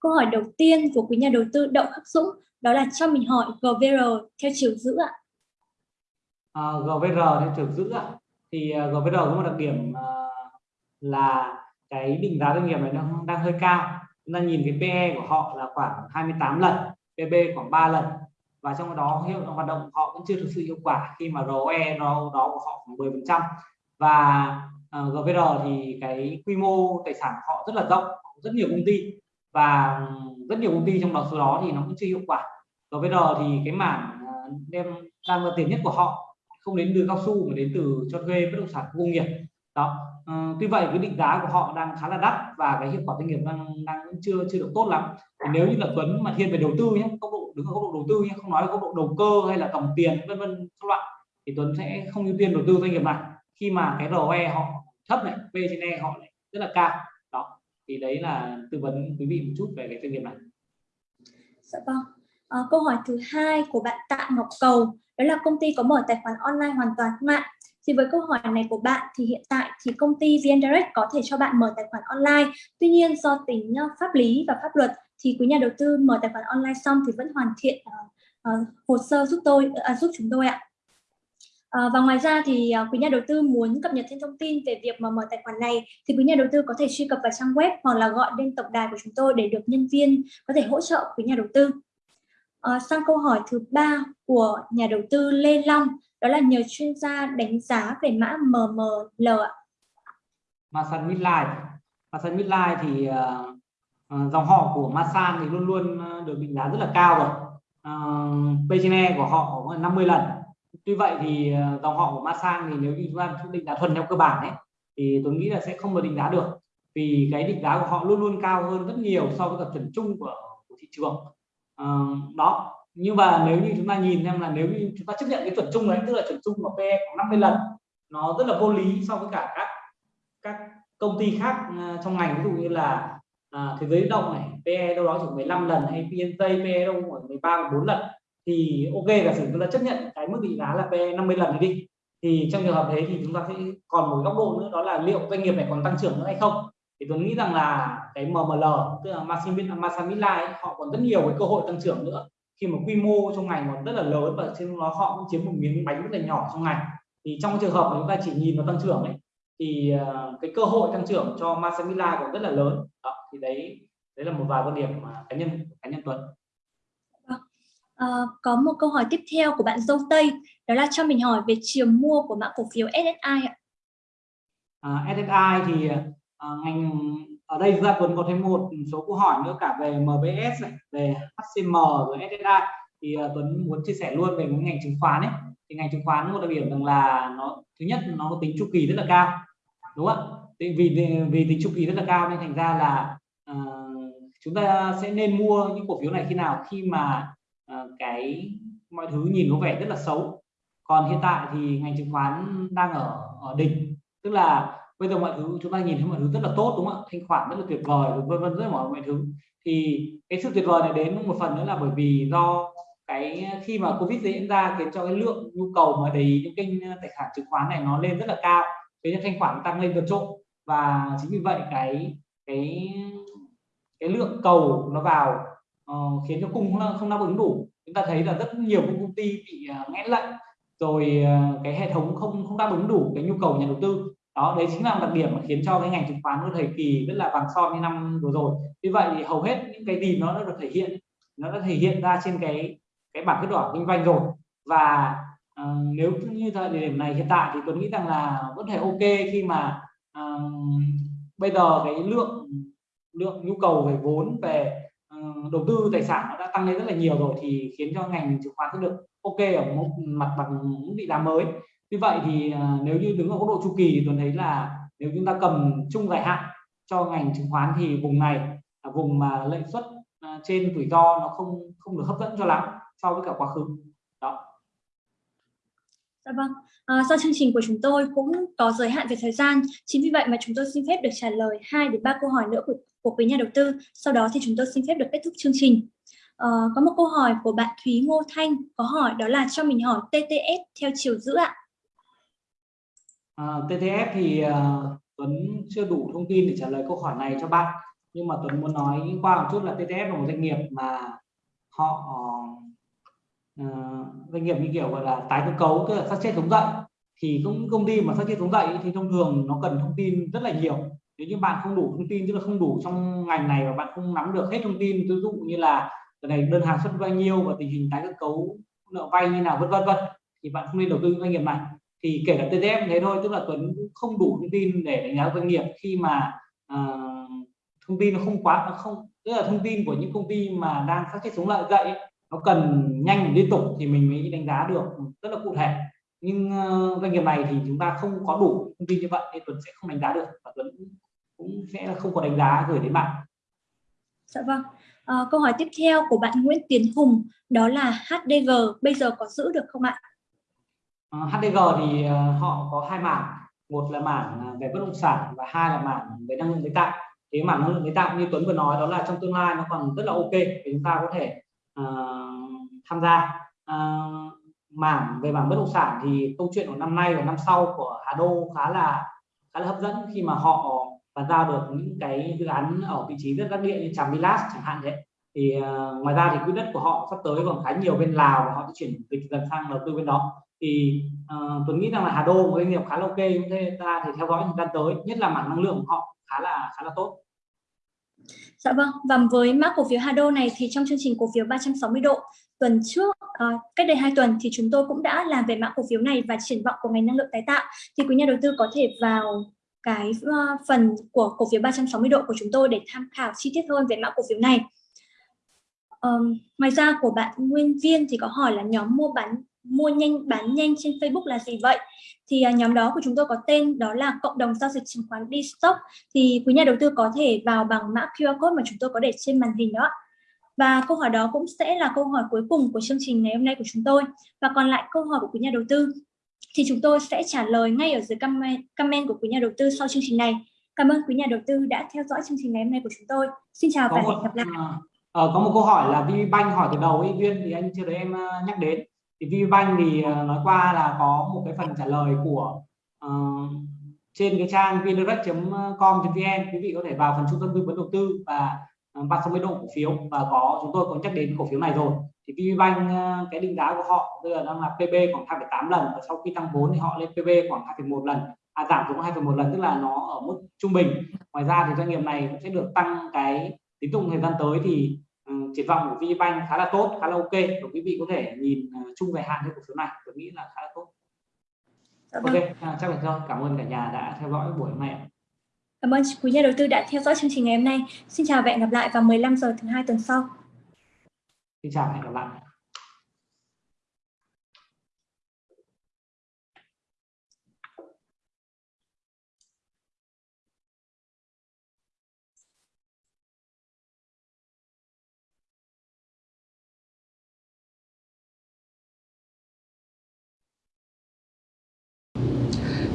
Câu hỏi đầu tiên của quý nhà đầu tư Đậu Khắc Dũng đó là cho mình hỏi GVR theo chiều giữ ạ. À, GVR theo chiều giữ ạ. Thì à, GVR có một đặc điểm à, là cái định giá doanh nghiệp này đang đang hơi cao. Chúng ta nhìn cái PE của họ là khoảng 28 lần, PB khoảng 3 lần và trong đó hiệu hoạt động họ cũng chưa thực sự hiệu quả khi mà ROE nó đó của họ khoảng 10 phần trăm và Ờ, GVR thì cái quy mô tài sản của họ rất là rộng rất nhiều công ty và rất nhiều công ty trong đó số đó thì nó cũng chưa hiệu quả. GVR thì cái mảng ờ, đem đang là tiền nhất của họ không đến từ cao su mà đến từ cho thuê bất động sản công nghiệp. Đó. Uh, tuy vậy cái định giá của họ đang khá là đắt và cái hiệu quả doanh nghiệp đang đang chưa chưa được tốt lắm. Thì nếu như là Tuấn mà thiên về đầu tư nhé góc độ đứng ở góc độ đầu tư nhé không nói là góc độ đầu cơ hay là tổng tiền vân vân các loại thì Tuấn sẽ không ưu tiên đầu tư doanh nghiệp này. Khi mà cái ROE họ thấp này P trên E họ lại rất là cao. Đó thì đấy là tư vấn quý vị một chút về cái doanh nghiệp này. Dạ vâng. À, câu hỏi thứ hai của bạn Tạ Ngọc Cầu đó là công ty có mở tài khoản online hoàn toàn không ạ? Thì với câu hỏi này của bạn thì hiện tại thì công ty VN Direct có thể cho bạn mở tài khoản online. Tuy nhiên do tính ờ, pháp lý và pháp luật thì quý nhà đầu tư mở tài khoản online xong thì vẫn hoàn thiện uh, uh, hồ sơ giúp tôi uh, giúp chúng tôi ạ. À, và ngoài ra thì à, quý nhà đầu tư muốn cập nhật thêm thông tin về việc mà mở tài khoản này thì quý nhà đầu tư có thể truy cập vào trang web hoặc là gọi lên tổng đài của chúng tôi để được nhân viên có thể hỗ trợ quý nhà đầu tư. À, sang câu hỏi thứ ba của nhà đầu tư Lê Long đó là nhờ chuyên gia đánh giá về mã MML ạ. Masan Midline. Masan Midline thì uh, dòng họ của Masan thì luôn luôn được định giá rất là cao rồi. Uh, P/E của họ 50 lần tuy vậy thì ờ, dòng họ của Masan thì nếu như chúng ta định giá thuần theo cơ bản ấy thì tôi nghĩ là sẽ không được định giá được. Vì cái định giá của họ luôn luôn cao hơn rất nhiều so với cả chuẩn chung của, của thị trường. À, đó. Nhưng mà nếu như chúng ta nhìn xem là nếu như chúng ta chấp nhận cái chuẩn chung đấy tức là chuẩn chung của PE khoảng 50 lần nó rất là vô lý so với cả các các công ty khác ờ, trong ngành. Ví dụ như là à, thế giới động này PE đâu đó chỉ 15 lần hay PNJ PE đâu khoảng 13 14 lần thì ok giả sử chúng ta chấp nhận cái mức định giá là P 50 lần này đi thì trong trường hợp thế thì chúng ta sẽ còn một góc độ nữa đó là liệu doanh nghiệp này còn tăng trưởng nữa hay không? Thì tôi nghĩ rằng là cái MML tức là Masamila ấy, họ còn rất nhiều cái cơ hội tăng trưởng nữa. Khi mà quy mô trong ngành còn rất là lớn và trên nó họ cũng chiếm một miếng bánh rất là nhỏ trong ngành. Thì trong trường hợp mà chúng ta chỉ nhìn vào tăng trưởng ấy thì ờ, cái cơ hội tăng trưởng cho Masamila còn rất là lớn. Đó, thì đấy đấy là một vài quan điểm mà cá nhân cá nhân Tuấn. Ờ, có một câu hỏi tiếp theo của bạn Dâu Tây đó là cho mình hỏi về chiều mua của mã cổ phiếu SSI ạ. À, SSI thì à, ngành ở đây ra Tuấn có thêm một số câu hỏi nữa cả về MBS này, về HCM rồi SSI thì à, Tuấn muốn chia sẻ luôn về ngành chứng khoán ấy. Thì ngành chứng khoán một đặc điểm rằng là nó thứ nhất nó có tính chu kỳ rất là cao đúng không ạ? Vì vì tính chu kỳ rất là cao nên thành ra là uh, chúng ta sẽ nên mua những cổ phiếu này khi nào? Khi mà Ờ, cái mọi thứ nhìn có vẻ rất là xấu. Còn hiện tại thì ngành chứng khoán đang ở ở đỉnh. Tức là bây giờ mọi thứ, chúng ta nhìn thấy mọi thứ rất là tốt, đúng không ạ? Thanh khoản rất là tuyệt vời, vân vân rất mọi mọi thứ. Thì cái sự tuyệt vời này đến một phần nữa là bởi vì do cái, khi mà covid diễn ra khiến cho cái lượng nhu cầu mà đầy những kênh ờ, tài khoản chứng khoán này nó lên rất là cao thế nên thanh khoản tăng lên vượt trội. Và chính vì vậy cái cái cái lượng cầu nó vào uh, khiến cho cung không đáp ứng đủ. Chúng ta thấy là rất nhiều công ty bị uh, nghẽn lệnh rồi uh, cái hệ thống không không đáp ứng đủ cái nhu cầu nhà đầu tư. Đó đấy chính là đặc điểm mà khiến cho cái ngành chứng khoán của thời kỳ rất là vàng son như năm vừa rồi. Như vậy thì hầu hết những cái gì nó đã được thể hiện nó đã thể hiện ra trên cái cái bảng kết quả kinh doanh rồi. Và uh, nếu như thời điểm này hiện tại thì tôi nghĩ rằng là vẫn thể ok khi mà uh, bây giờ cái lượng lượng nhu cầu về vốn về đầu tư tài sản nó đã tăng lên rất là nhiều rồi thì khiến cho ngành chứng khoán sẽ được ok ở một mặt bằng mức định giá mới. Như vậy thì à, nếu như đứng ở góc độ chu kỳ tôi thấy là nếu chúng ta cầm chung dài hạn cho ngành chứng khoán thì vùng này là vùng mà lợi suất à, trên rủi ro nó không không được hấp dẫn cho lắm so với cả quá khứ. Dạ vâng, à, do chương trình của chúng tôi cũng có giới hạn về thời gian, chính vì vậy mà chúng tôi xin phép được trả lời 2 đến 3 câu hỏi nữa của, của quý nhà đầu tư. Sau đó thì chúng tôi xin phép được kết thúc chương trình. À, có một câu hỏi của bạn Thúy Ngô Thanh có hỏi đó là cho mình hỏi TTF theo chiều giữ ạ. À, TTF thì uh, Tuấn chưa đủ thông tin để trả lời câu hỏi này cho bạn. Nhưng mà Tuấn muốn nói qua một chút là TTF là một doanh nghiệp mà họ uh, doanh nghiệp như kiểu gọi là tái cơ cấu tức là sắp xếp thống dậy thì cũng công ty mà sắp xếp thống dậy thì thông thường nó cần thông tin rất là nhiều. Nếu như bạn không đủ thông tin tức là không đủ trong ngành này và bạn không nắm được hết thông tin ví dụ như là này đơn hàng xuất bao nhiêu và tình hình tái cơ cấu nợ vay như nào vân vân vân thì bạn không nên đầu tư doanh nghiệp này. Thì kể cả TTF thế thôi tức là Tuấn không đủ thông tin để đánh giá doanh nghiệp khi mà uh, thông tin nó không quá nó không tức là thông tin của những công ty mà đang phát triển sống lại dậy nó cần nhanh liên tục thì mình mới đánh giá được rất là cụ thể nhưng uh, doanh nghiệp này thì chúng ta không có đủ thông tin như vậy nên Tuấn sẽ không đánh giá được và Tuấn cũng sẽ không có đánh giá gửi đến bạn. Dạ vâng. À, câu hỏi tiếp theo của bạn Nguyễn Tiến Hùng đó là HDG bây giờ có giữ được không ạ? À, HDG thì họ có hai mảng, một là mảng về bất động sản và hai là mảng về năng lượng tái tạo thế mà năng lượng tái tạo như Tuấn vừa nói đó là trong tương lai nó còn rất là ok chúng ta có thể uh, tham gia. Uh, mảng về mảng bất động sản thì câu chuyện của năm nay và năm sau của Hà Đô khá là khá là hấp dẫn khi mà họ bàn giao được những cái dự án ở vị trí rất đắc địa như Tràng Vilas chẳng hạn đấy. Thì uh, ngoài ra thì quỹ đất của họ sắp tới còn khá nhiều bên Lào và họ sẽ chuyển dịch dần sang đầu tư bên đó. Thì uh, Tuấn nghĩ rằng là Hà Đô một doanh nghiệp khá là ok chúng ta thì theo dõi thời gian tới nhất là mảng năng lượng của họ khá là khá là tốt. Dạ vâng, và với mã cổ phiếu Hado này thì trong chương trình cổ phiếu 360 độ tuần trước, uh, cách đây 2 tuần thì chúng tôi cũng đã làm về mã cổ phiếu này và triển vọng của ngành năng lượng tái tạo. Thì quý nhà đầu tư có thể vào cái uh, phần của cổ phiếu 360 độ của chúng tôi để tham khảo chi tiết hơn về mã cổ phiếu này. Um, ngoài ra của bạn Nguyên Viên thì có hỏi là nhóm mua bán mua nhanh bán nhanh trên Facebook là gì vậy? Thì uh, nhóm đó của chúng tôi có tên đó là cộng đồng giao dịch chứng khoán D-Stock. Thì quý nhà đầu tư có thể vào bằng mã QR code mà chúng tôi có để trên màn hình đó. Và câu hỏi đó cũng sẽ là câu hỏi cuối cùng của chương trình ngày hôm nay của chúng tôi. Và còn lại câu hỏi của quý nhà đầu tư thì chúng tôi sẽ trả lời ngay ở dưới comment, của quý nhà đầu tư sau chương trình này. Cảm ơn quý nhà đầu tư đã theo dõi chương trình ngày hôm nay của chúng tôi. Xin chào có và hẹn gặp lại. À, có một câu hỏi là VPBank hỏi từ đầu ý Duyên thì anh chưa thấy em nhắc đến thì VBank thì ờ, nói qua là có một cái phần trả lời của uh, trên cái trang vndirect.com.vn quý vị có thể vào phần trung tâm tư vấn đầu tư và ờ, 30 độ cổ phiếu và có chúng tôi có nhắc đến cổ phiếu này rồi. Thì VPBank cái định giá của họ bây giờ đang là PB khoảng 2,8 lần và sau khi tăng vốn thì họ lên PB khoảng 2,1 lần à, giảm xuống 2,1 lần tức là nó ở mức trung bình. Ngoài ra thì doanh nghiệp này cũng sẽ được tăng cái tín dụng thời gian tới thì triển vọng của VPBank khá là tốt khá là ok và quý vị có thể nhìn uh, chung về hạn cái cổ phiếu này tôi nghĩ là khá là tốt dạ vâng. ok à, chắc là thôi cảm ơn cả nhà đã theo dõi buổi hôm nay Cảm ơn quý nhà đầu tư đã theo dõi chương trình ngày hôm nay. Xin chào và hẹn gặp lại vào 15 giờ thứ hai tuần sau. Xin chào và hẹn gặp lại.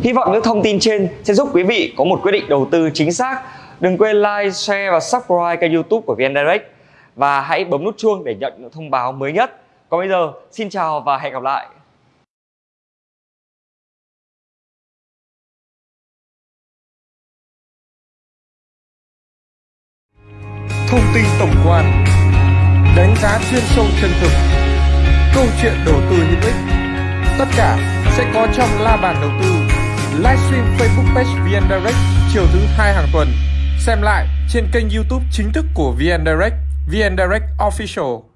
Hy vọng những thông tin trên sẽ giúp quý vị có một quyết định đầu tư chính xác. Đừng quên like, share và subscribe kênh youtube của VN Direct và hãy bấm nút chuông để nhận những thông báo mới nhất. Còn bây giờ, xin chào và hẹn gặp lại. Thông tin tổng quan Đánh giá chuyên sâu chân thực Câu chuyện đầu tư hữu ích Tất cả sẽ có trong la bàn đầu tư livestream Facebook page VN Direct chiều thứ hai hàng tuần. Xem lại trên kênh YouTube chính thức của VN Direct, VN Direct Official.